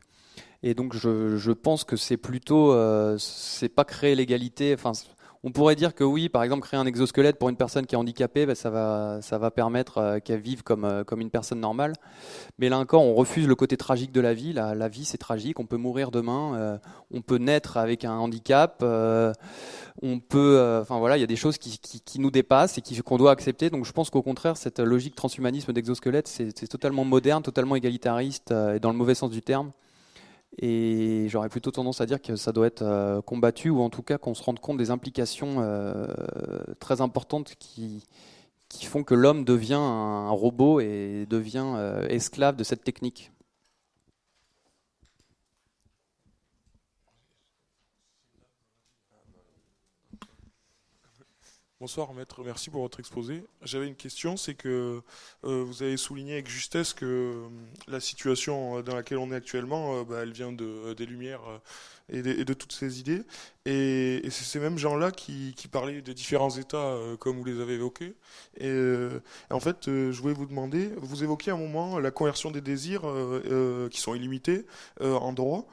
Et donc je, pense que c'est plutôt, euh, c'est pas créer l'égalité. On pourrait dire que oui, par exemple, créer un exosquelette pour une personne qui est handicapée, ben, ça, va, permettre euh, qu'elle vive comme, euh, comme une personne normale. Mais là encore, on refuse le côté tragique de la vie. La, vie, c'est tragique. On peut mourir demain. Euh, on peut naître avec un handicap. on peut, enfin voilà, il y a des choses qui, qui, nous dépassent et qu'on doit accepter. Donc je pense qu'au contraire, cette logique transhumanisme d'exosquelette, c'est totalement moderne, totalement égalitariste et dans le mauvais sens du terme. Et j'aurais plutôt tendance à dire que ça doit être euh, combattu, ou en tout cas qu'on se rende compte des implications euh, très importantes qui, qui font que l'homme devient un robot et devient euh, esclave de cette technique. Bonsoir maître, merci pour votre exposé. J'avais une question, c'est que euh, vous avez souligné avec justesse que euh, la situation dans laquelle on est actuellement, euh, bah, elle vient de, des Lumières et de, toutes ces idées. Et, c'est ces mêmes gens-là qui, qui, parlaient des différents États comme vous les avez évoqués. Et, en fait, je voulais vous demander, vous évoquiez à un moment la conversion des désirs qui sont illimités en droit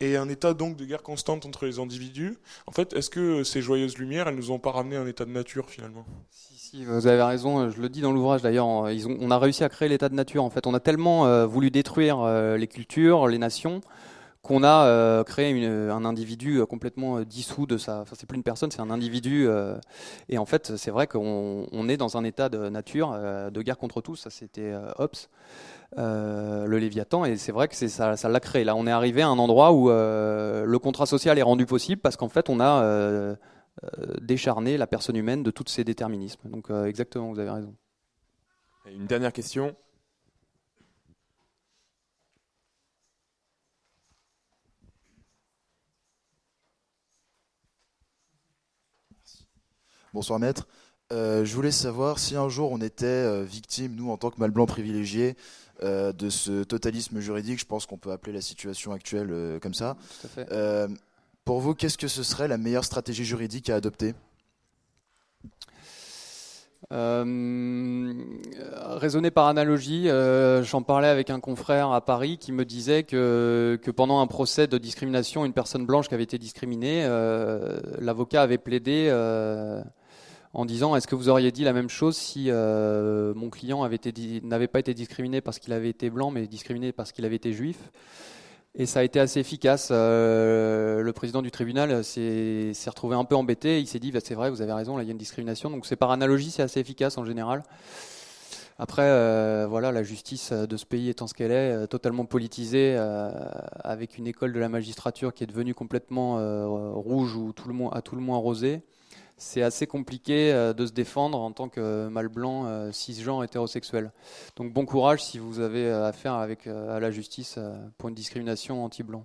et un état donc de guerre constante entre les individus. En fait, est-ce que ces joyeuses lumières, elles nous ont pas ramené un état de nature finalement? Si, si, vous avez raison. Je le dis dans l'ouvrage d'ailleurs. On a réussi à créer l'état de nature. En fait, on a tellement euh, voulu détruire euh, les cultures, les nations, qu'on a euh, créé un individu complètement dissous de sa. Enfin, c'est plus une personne, c'est un individu. et en fait, c'est vrai qu'on on est dans un état de nature, de guerre contre tous. Ça, c'était Hobbes. Euh, le Léviathan, et c'est vrai que ça, ça l'a créé. Là, on est arrivé à un endroit où euh, le contrat social est rendu possible parce qu'en fait, on a euh, décharné la personne humaine de tous ces déterminismes. Donc, exactement, vous avez raison. une dernière question. Bonsoir maître. je voulais savoir si un jour on était victime, nous en tant que mal blanc privilégié, euh, de ce totalisme juridique. Je pense qu'on peut appeler la situation actuelle euh, comme ça. Euh, pour vous, qu'est-ce que ce serait la meilleure stratégie juridique à adopter? Raisonner par analogie, j'en parlais avec un confrère à Paris qui me disait que, que, pendant un procès de discrimination, une personne blanche qui avait été discriminée, l'avocat avait plaidé en disant est-ce que vous auriez dit la même chose si euh, mon client n'avait pas été discriminé parce qu'il avait été blanc, mais discriminé parce qu'il avait été juif? Et ça a été assez efficace. Euh, le président du tribunal s'est retrouvé un peu embêté. Il s'est dit, bah, c'est vrai, vous avez raison, il y a une discrimination. Donc c'est par analogie, c'est assez efficace en général. Après, euh, voilà, la justice de ce pays étant ce qu'elle est, totalement politisée, avec une école de la magistrature qui est devenue complètement rouge ou à tout le moins rosée c'est assez compliqué euh, de se défendre en tant que mâle blanc, euh, cisgenre, hétérosexuel. Donc bon courage si vous avez affaire avec, à la justice pour une discrimination anti-blanc.